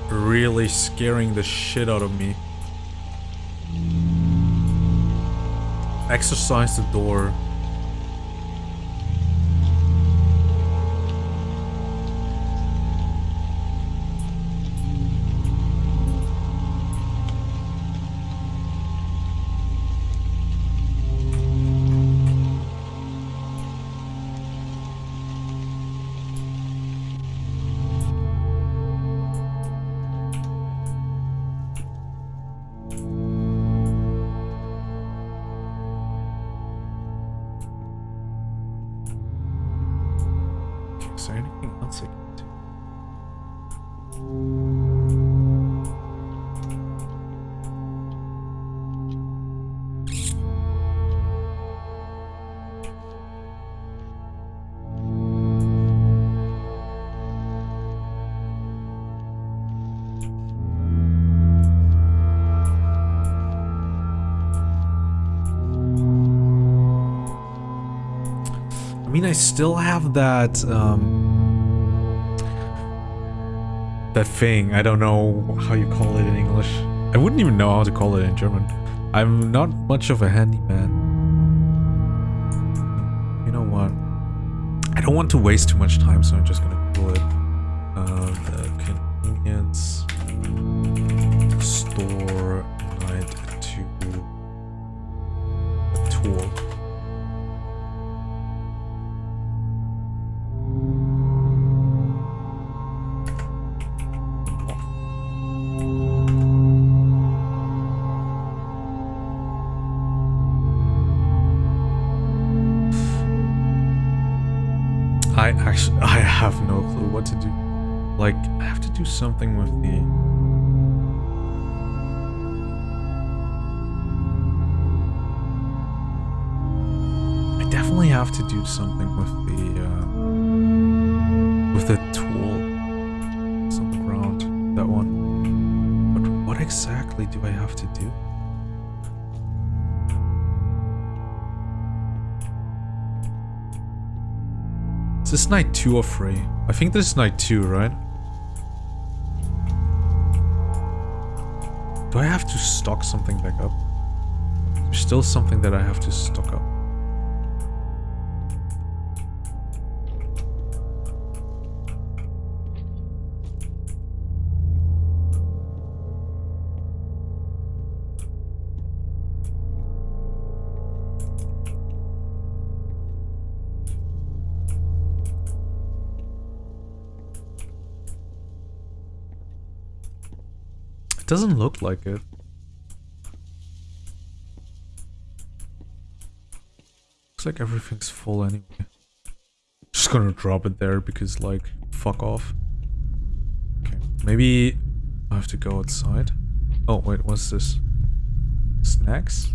really scaring the shit out of me. Exercise the door. Mean, I still have that, um... That thing, I don't know how you call it in English. I wouldn't even know how to call it in German. I'm not much of a handyman. You know what? I don't want to waste too much time, so I'm just gonna this night two or three? I think this is night two, right? Do I have to stock something back up? There's still something that I have to stock up. Doesn't look like it. Looks like everything's full anyway. Just gonna drop it there because like, fuck off. Okay, maybe I have to go outside. Oh wait, what's this? Snacks?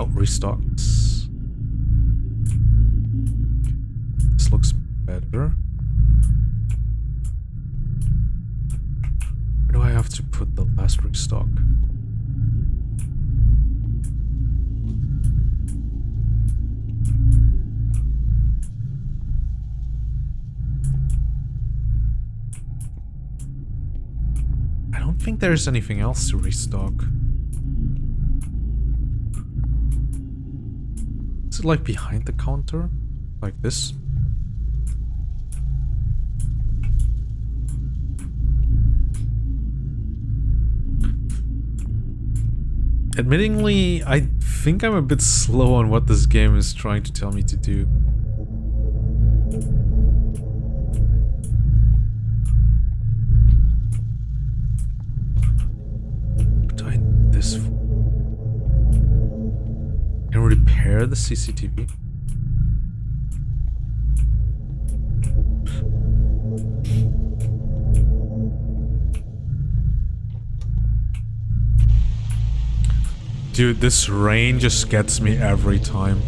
Oh, restocks. This looks better. Where do I have to put the last restock? I don't think there's anything else to restock. It like behind the counter? Like this? Admittingly, I think I'm a bit slow on what this game is trying to tell me to do. Repair the CCTV? Dude, this rain just gets me every time.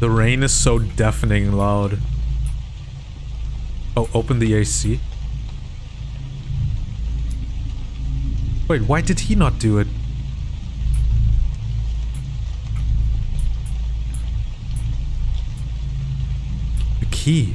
The rain is so deafening loud. Oh, open the AC. Wait, why did he not do it? The key.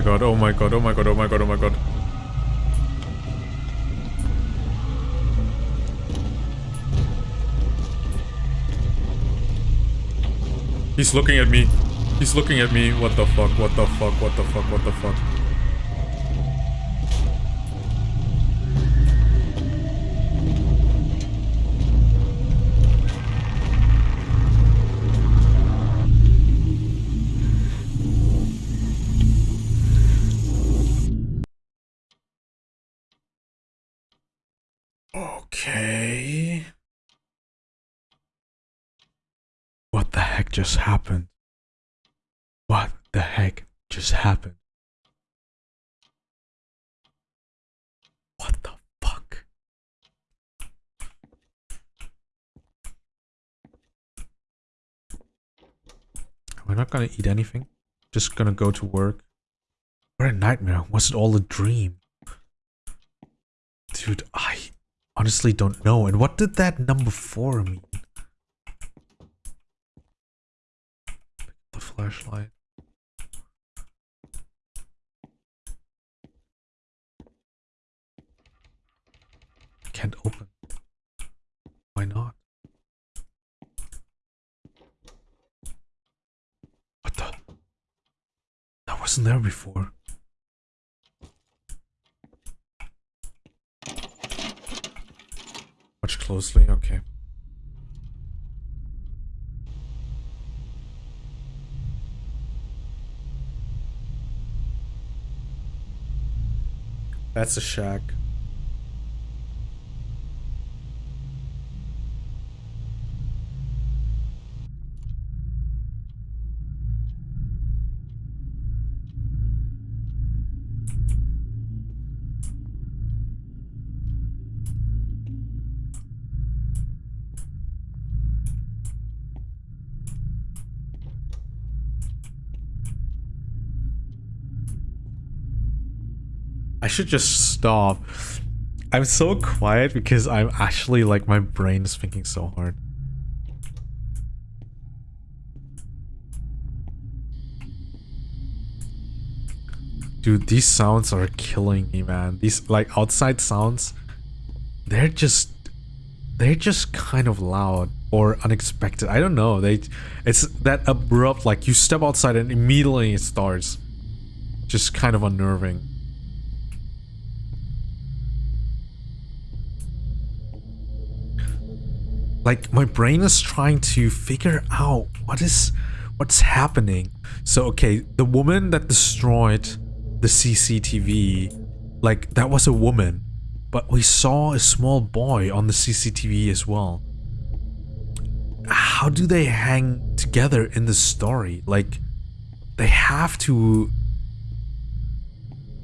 My god, oh my god, oh my god, oh my god, oh my god. He's looking at me. He's looking at me. What the fuck, what the fuck, what the fuck, what the fuck. Just happened? What the heck just happened? What the fuck? We're not gonna eat anything. Just gonna go to work. What a nightmare. Was it all a dream? Dude, I honestly don't know. And what did that number four mean? The flashlight. Can't open. Why not? What the? That wasn't there before. Watch closely, okay. That's a shack. Should just stop. I'm so quiet because I'm actually like my brain is thinking so hard. Dude, these sounds are killing me, man. These like outside sounds, they're just they're just kind of loud or unexpected. I don't know. They it's that abrupt like you step outside and immediately it starts. Just kind of unnerving. Like my brain is trying to figure out what is what's happening. So okay the woman that destroyed the cctv like that was a woman but we saw a small boy on the cctv as well. How do they hang together in the story? Like they have to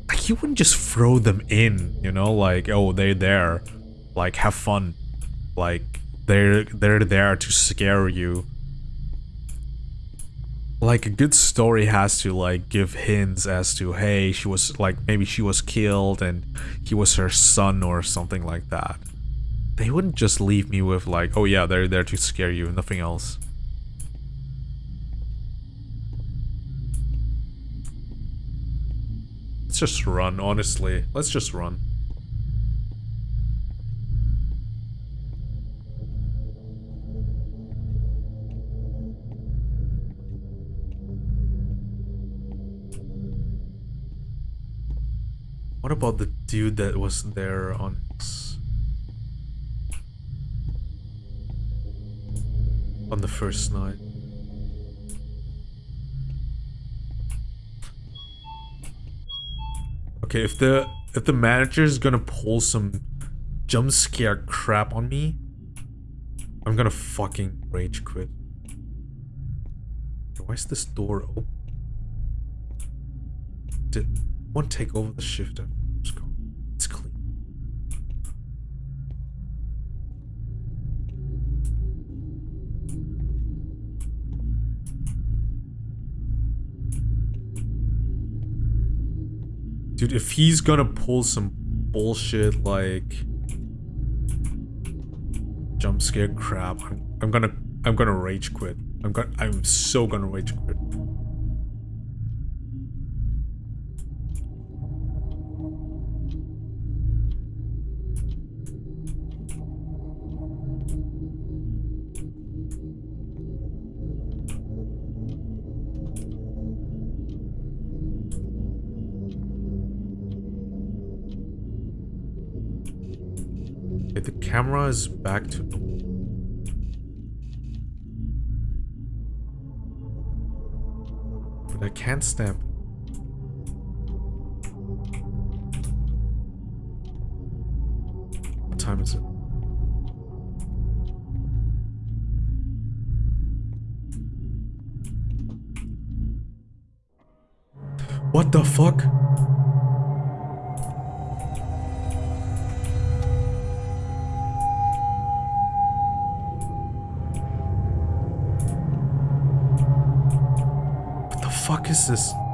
like you wouldn't just throw them in you know like oh they're there. Like have fun. Like they're they're there to scare you. Like a good story has to like give hints as to hey, she was like maybe she was killed and he was her son or something like that. They wouldn't just leave me with like, oh yeah, they're there to scare you, nothing else. Let's just run, honestly. Let's just run. What about the dude that was there on his... On the first night? Okay, if the if the manager is gonna pull some jump scare crap on me, I'm gonna fucking rage quit. Why is this door open? Did one take over the shifter? It's clean. Dude, if he's gonna pull some bullshit like jump scare crap, I'm, I'm gonna I'm gonna rage quit. I'm gonna I'm so gonna rage quit. Camera is back to. But I can't stamp. What time is it? What the fuck? Fuck is this?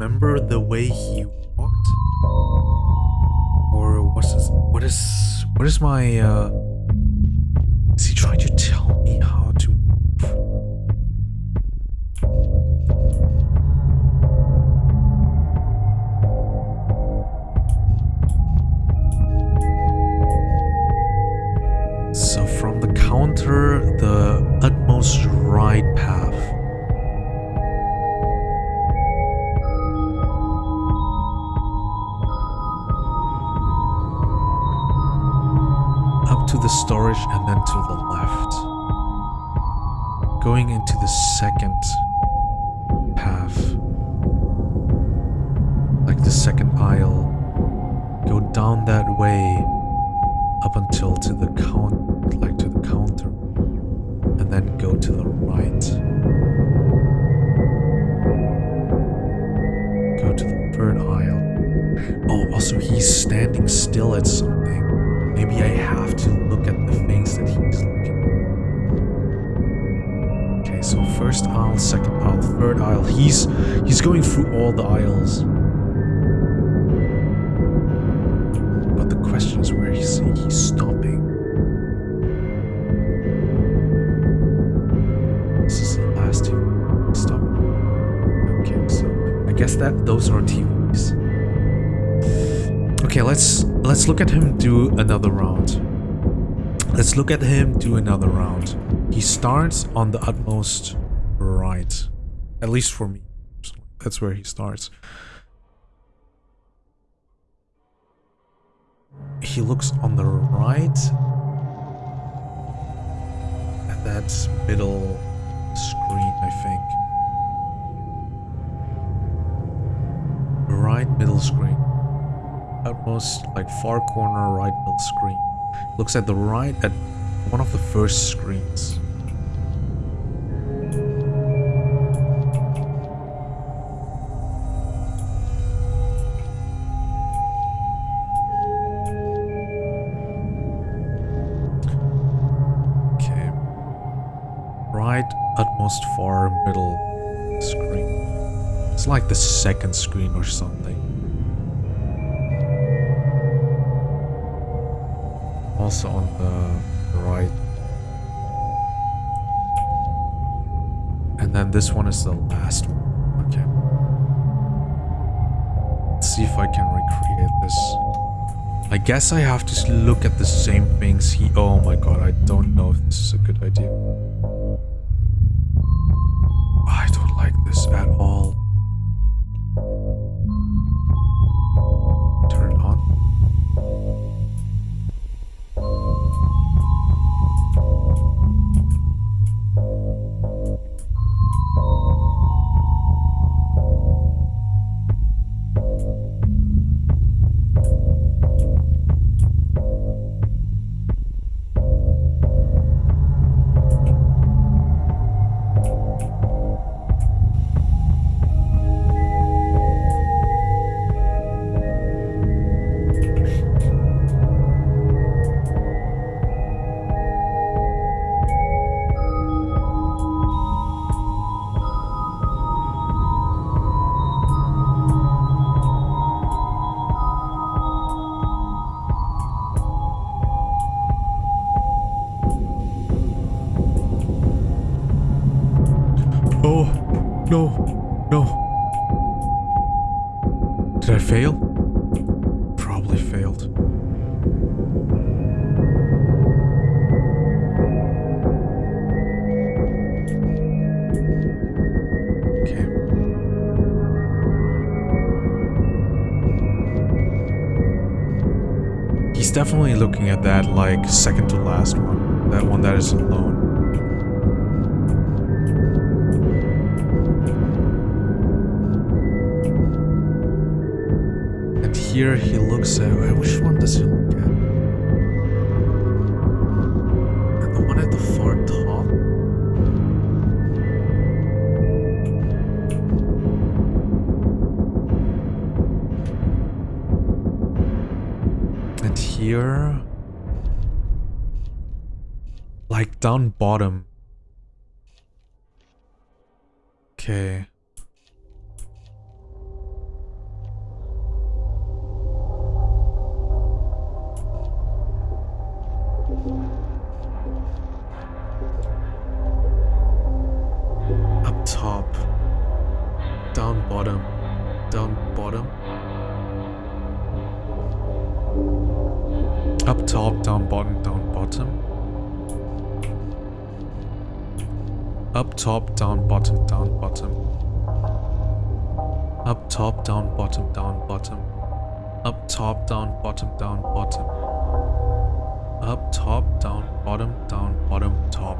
Remember the way he walked? Or what's this, what is what is my uh Let's look at him do another round. He starts on the utmost right. At least for me. That's where he starts. He looks on the right at that middle screen, I think. Right middle screen utmost like far corner right middle screen. Looks at the right at one of the first screens. Okay. Right utmost far middle screen. It's like the second screen or something. Also on the right. And then this one is the last one. Okay. Let's see if I can recreate this. I guess I have to look at the same things he- Oh my god, I don't know if this is a good idea. I don't like this at all. Here he looks at uh, which one does he look at? At the one at the far top? And here like down bottom. Okay. Top, down bottom, down bottom. Up top, down bottom, down bottom. Up top, down bottom, down bottom. Up top, down bottom, down bottom, top.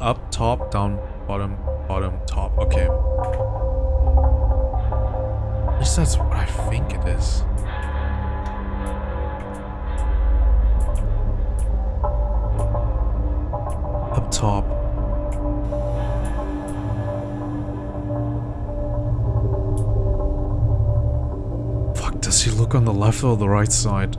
Up top, down bottom, bottom, top. Okay. At least that's what I think it is. Up top. Look on the left or the right side?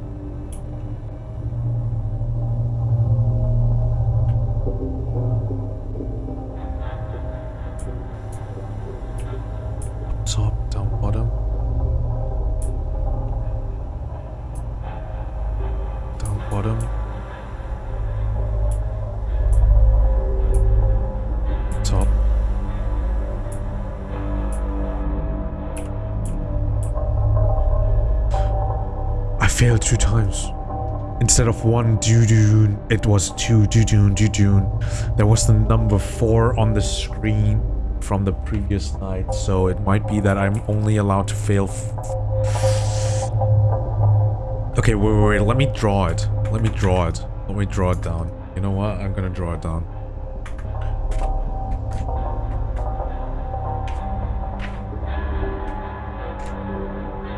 Of one doo-doo, it was two doo-doo. There was the number four on the screen from the previous night, so it might be that I'm only allowed to fail. okay, wait, wait, wait, let me draw it. Let me draw it. Let me draw it down. You know what? I'm gonna draw it down.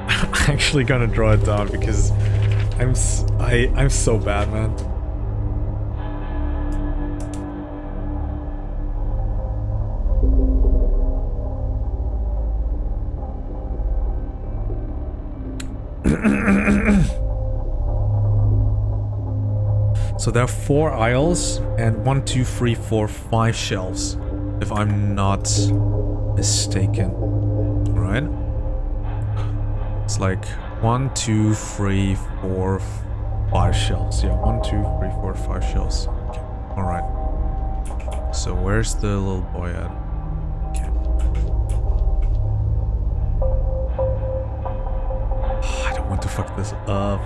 I'm actually gonna draw it down because I'm s I I'm so bad, man. so there are four aisles and one, two, three, four, five shelves, if I'm not mistaken. Alright? It's like one, two, three, four, five shells. Yeah, one, two, three, four, five shells. Okay, all right. So where's the little boy at? Okay. I don't want to fuck this up.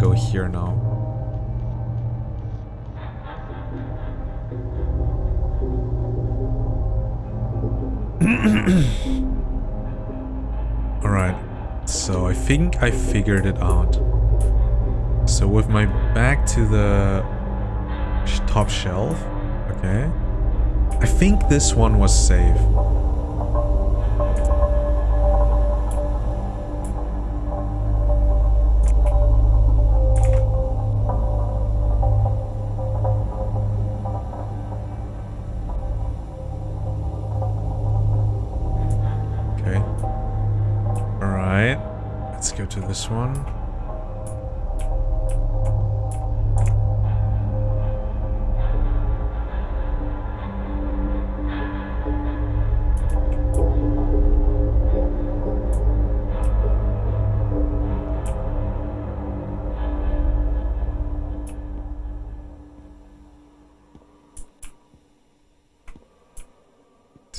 Go here now. Alright. So I think I figured it out. So with my back to the top shelf, okay. I think this one was safe.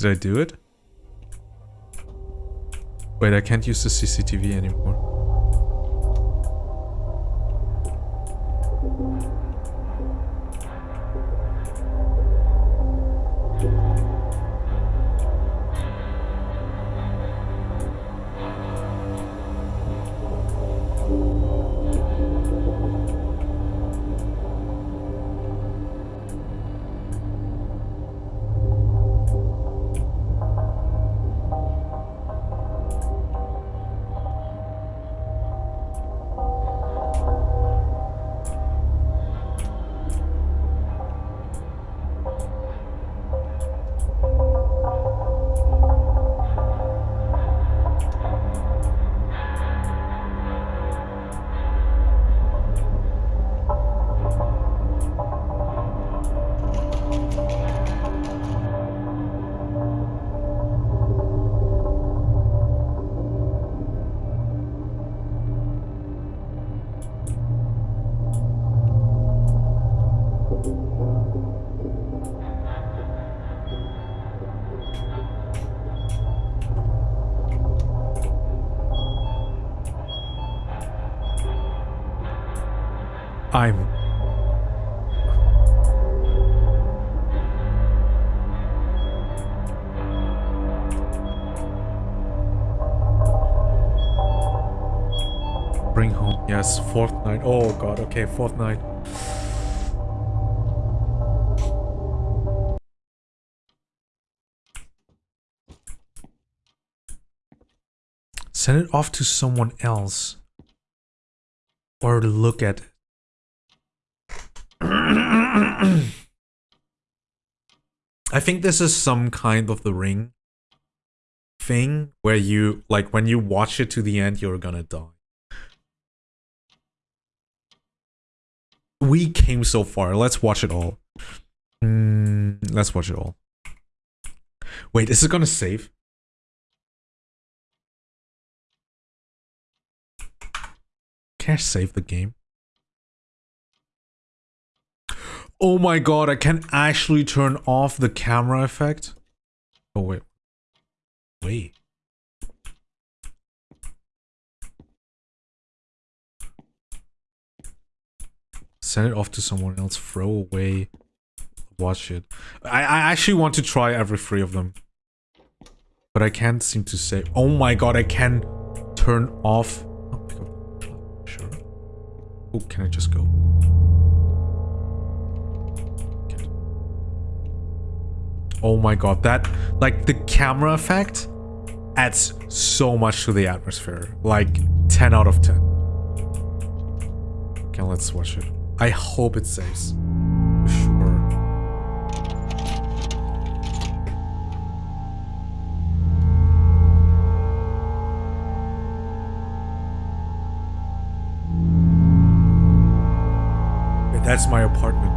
Did I do it? Wait, I can't use the CCTV anymore. Yes, Fortnite. Oh god, okay, Fortnite. Send it off to someone else. Or look at I think this is some kind of the ring thing where you like when you watch it to the end you're gonna die. We came so far. Let's watch it all. Mm, let's watch it all. Wait, is it gonna save? Can I save the game? Oh my god, I can actually turn off the camera effect? Oh wait. Wait. Send it off to someone else, throw away, watch it. I, I actually want to try every three of them. But I can't seem to say. Oh my god, I can turn off. Oh, sure. Oh, can I just go? Oh my god, that, like, the camera effect adds so much to the atmosphere. Like, 10 out of 10. Okay, let's watch it. I hope it saves. Sure. That's my apartment.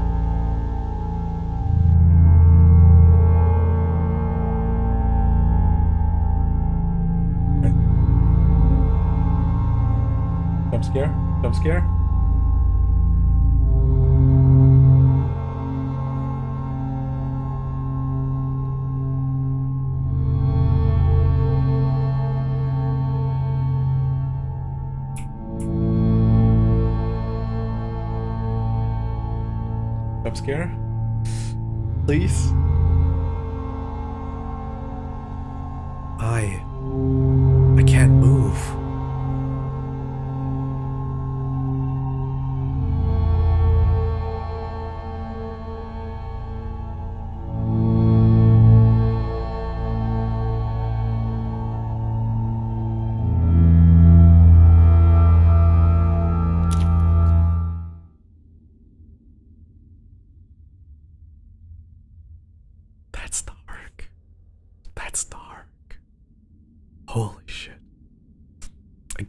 Jump scare? Jump scare? Jump scare? Please? I... I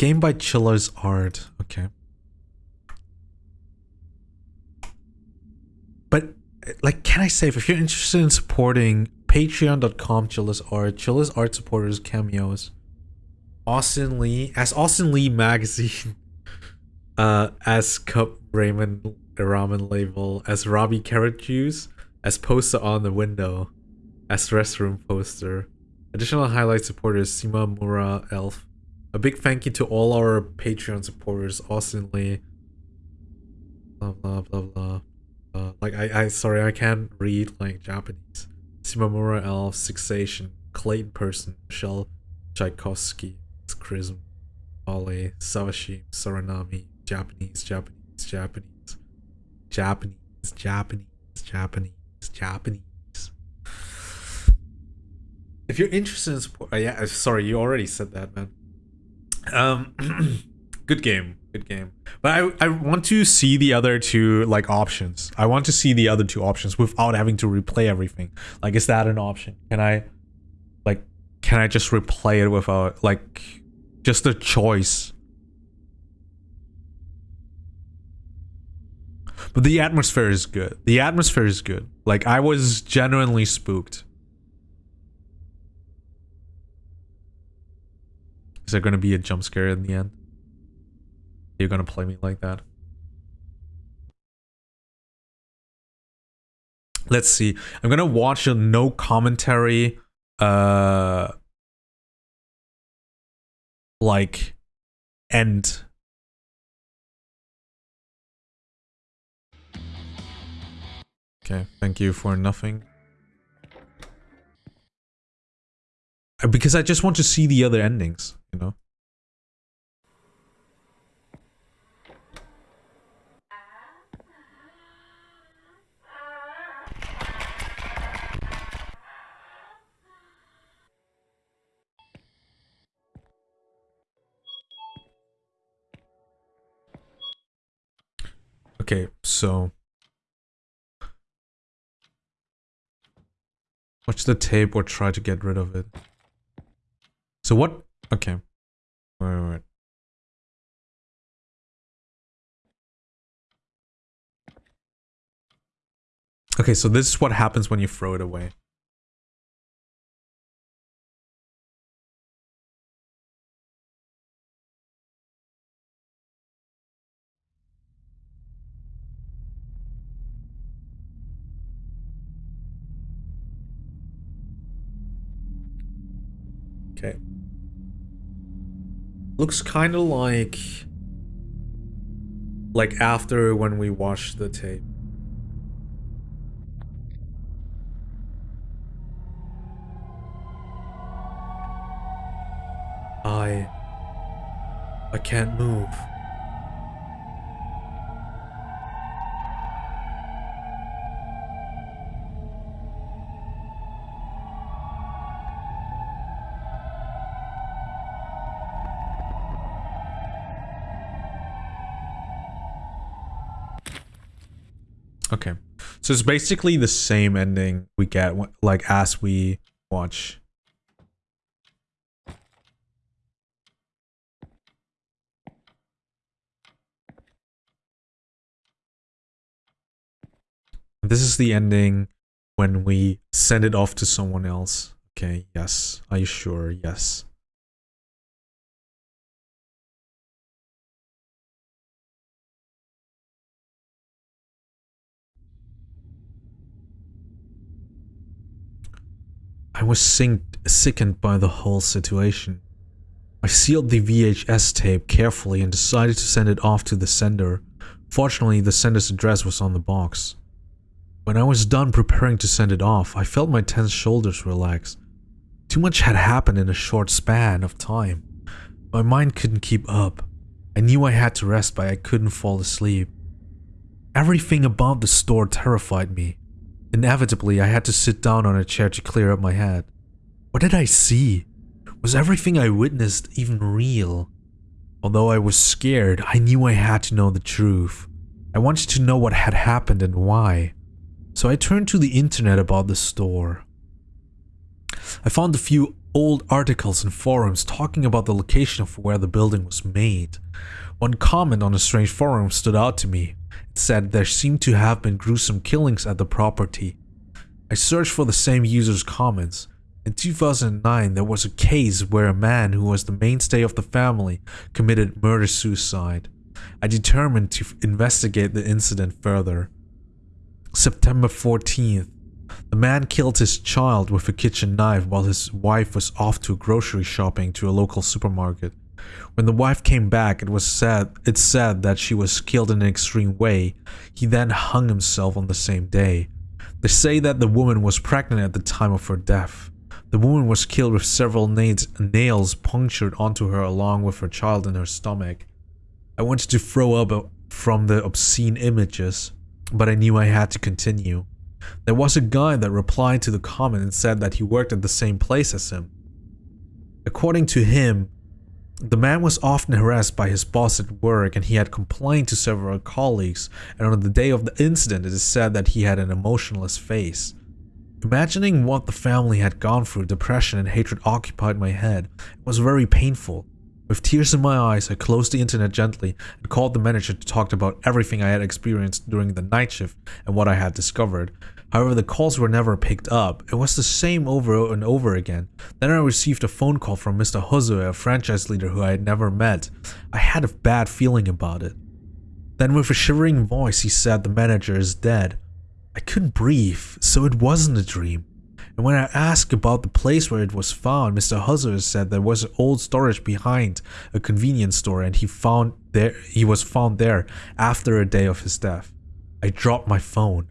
game by Chilla's Art. Okay. But, like, can I say, if you're interested in supporting patreon.com Chilla's Art, Chilla's Art supporters cameos, Austin Lee, as Austin Lee Magazine, uh, as Cup Raymond Ramen Label, as Robbie Carrot Juice, as poster on the window, as restroom poster. Additional highlight supporters Sima Mura Elf. A big thank you to all our Patreon supporters, Austin Lee. Blah blah blah blah. Uh, like I, I sorry I can't read like Japanese. Simamura Elf, Sixation, Clayton Person, Michelle Tchaikovsky, Chrism, Ole, Savashi, Saranami, Japanese, Japanese, Japanese, Japanese, Japanese, Japanese, Japanese. If you're interested in support, uh, yeah, sorry, you already said that, man. Um, good game, good game. But I, I want to see the other two like options. I want to see the other two options without having to replay everything. Like, is that an option? Can I, like, can I just replay it without like, just a choice? But the atmosphere is good. The atmosphere is good. Like, I was genuinely spooked. Is there gonna be a jump scare in the end? You're gonna play me like that? Let's see. I'm gonna watch a no commentary uh like end Okay, thank you for nothing. Because I just want to see the other endings, you know? Okay, so watch the tape or try to get rid of it. So what? Okay. Wait, wait. Okay, so this is what happens when you throw it away. Okay. Looks kind of like... Like after when we watched the tape. I... I can't move. So it's basically the same ending we get like as we watch. This is the ending when we send it off to someone else. Okay, yes. Are you sure? Yes. I was sickened by the whole situation. I sealed the VHS tape carefully and decided to send it off to the sender. Fortunately, the sender's address was on the box. When I was done preparing to send it off, I felt my tense shoulders relax. Too much had happened in a short span of time. My mind couldn't keep up. I knew I had to rest, but I couldn't fall asleep. Everything about the store terrified me. Inevitably, I had to sit down on a chair to clear up my head. What did I see? Was everything I witnessed even real? Although I was scared, I knew I had to know the truth. I wanted to know what had happened and why. So I turned to the internet about the store. I found a few old articles and forums talking about the location of where the building was made. One comment on a strange forum stood out to me said there seemed to have been gruesome killings at the property. I searched for the same user's comments. In 2009, there was a case where a man who was the mainstay of the family committed murder-suicide. I determined to investigate the incident further. September 14th. The man killed his child with a kitchen knife while his wife was off to grocery shopping to a local supermarket. When the wife came back, it was said it said that she was killed in an extreme way. He then hung himself on the same day. They say that the woman was pregnant at the time of her death. The woman was killed with several nails punctured onto her along with her child in her stomach. I wanted to throw up uh, from the obscene images, but I knew I had to continue. There was a guy that replied to the comment and said that he worked at the same place as him. According to him, the man was often harassed by his boss at work and he had complained to several colleagues, and on the day of the incident it is said that he had an emotionless face. Imagining what the family had gone through, depression and hatred occupied my head. It was very painful. With tears in my eyes, I closed the internet gently and called the manager to talk about everything I had experienced during the night shift and what I had discovered. However, the calls were never picked up. It was the same over and over again. Then I received a phone call from Mr. Hosue, a franchise leader who I had never met. I had a bad feeling about it. Then with a shivering voice he said the manager is dead. I couldn't breathe, so it wasn't a dream. And when I asked about the place where it was found, Mr. Husser said there was old storage behind a convenience store and he found there he was found there after a day of his death. I dropped my phone.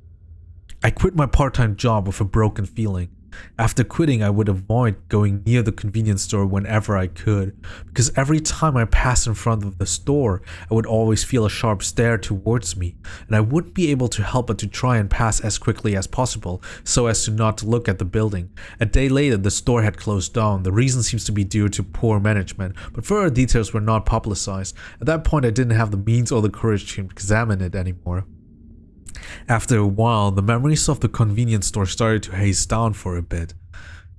I quit my part-time job with a broken feeling. After quitting, I would avoid going near the convenience store whenever I could, because every time I passed in front of the store, I would always feel a sharp stare towards me, and I wouldn't be able to help but to try and pass as quickly as possible, so as to not look at the building. A day later, the store had closed down. The reason seems to be due to poor management, but further details were not publicized. At that point, I didn't have the means or the courage to examine it anymore. After a while, the memories of the convenience store started to haze down for a bit.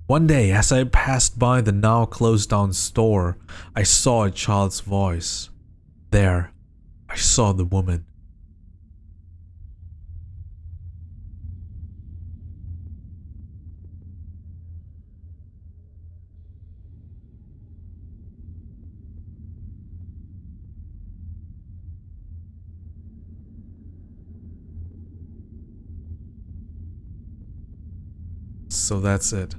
One day, as I passed by the now closed down store, I saw a child's voice. There, I saw the woman. So that's it.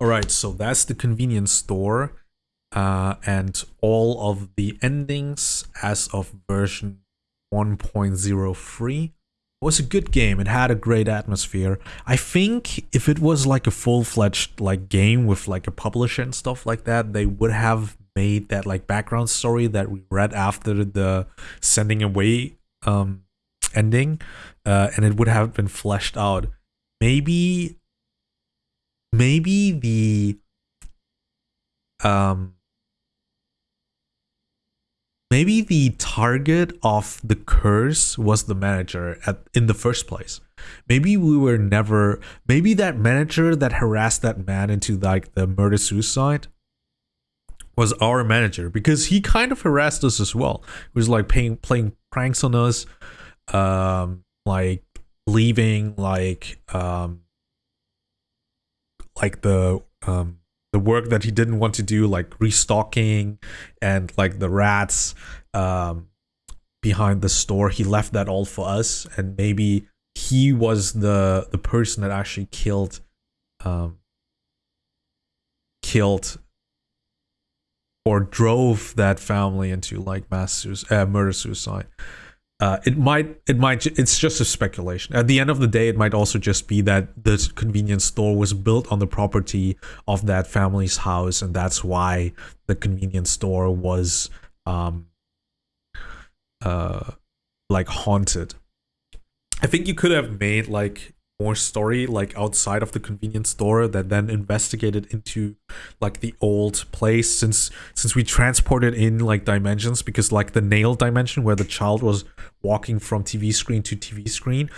Alright, so that's the convenience store uh, and all of the endings as of version 1.03 was a good game. It had a great atmosphere. I think if it was like a full-fledged like game with like a publisher and stuff like that, they would have made that like background story that we read after the sending away um ending uh, and it would have been fleshed out. Maybe maybe the um maybe the target of the curse was the manager at in the first place. Maybe we were never maybe that manager that harassed that man into like the murder suicide was our manager because he kind of harassed us as well. He was like paying playing pranks on us um like leaving like um like the um the work that he didn't want to do like restocking and like the rats um behind the store. He left that all for us and maybe he was the the person that actually killed um killed or drove that family into like mass uh, murder suicide uh, it might, it might, it's just a speculation. At the end of the day, it might also just be that the convenience store was built on the property of that family's house, and that's why the convenience store was, um, uh, like haunted. I think you could have made like more story like outside of the convenience store that then investigated into like the old place since since we transported in like dimensions because like the nail dimension where the child was walking from TV screen to TV screen.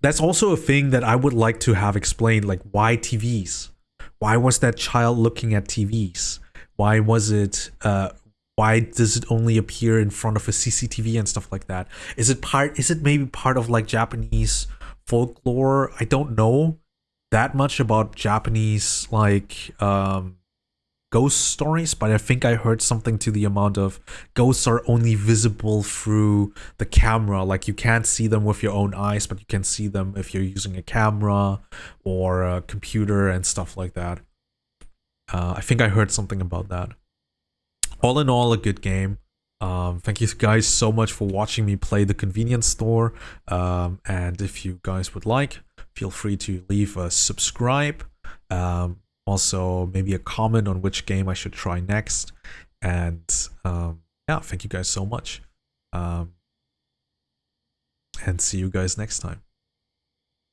That's also a thing that I would like to have explained like why TVs why was that child looking at TVs why was it uh why does it only appear in front of a CCTV and stuff like that? Is it part is it maybe part of like Japanese folklore. I don't know that much about Japanese like um ghost stories, but I think I heard something to the amount of ghosts are only visible through the camera. Like you can't see them with your own eyes, but you can see them if you're using a camera or a computer and stuff like that. Uh, I think I heard something about that. All in all, a good game. Um, thank you guys so much for watching me play the convenience store. Um, and if you guys would like, feel free to leave a subscribe. Um, also, maybe a comment on which game I should try next. And um, yeah, thank you guys so much. Um, and see you guys next time.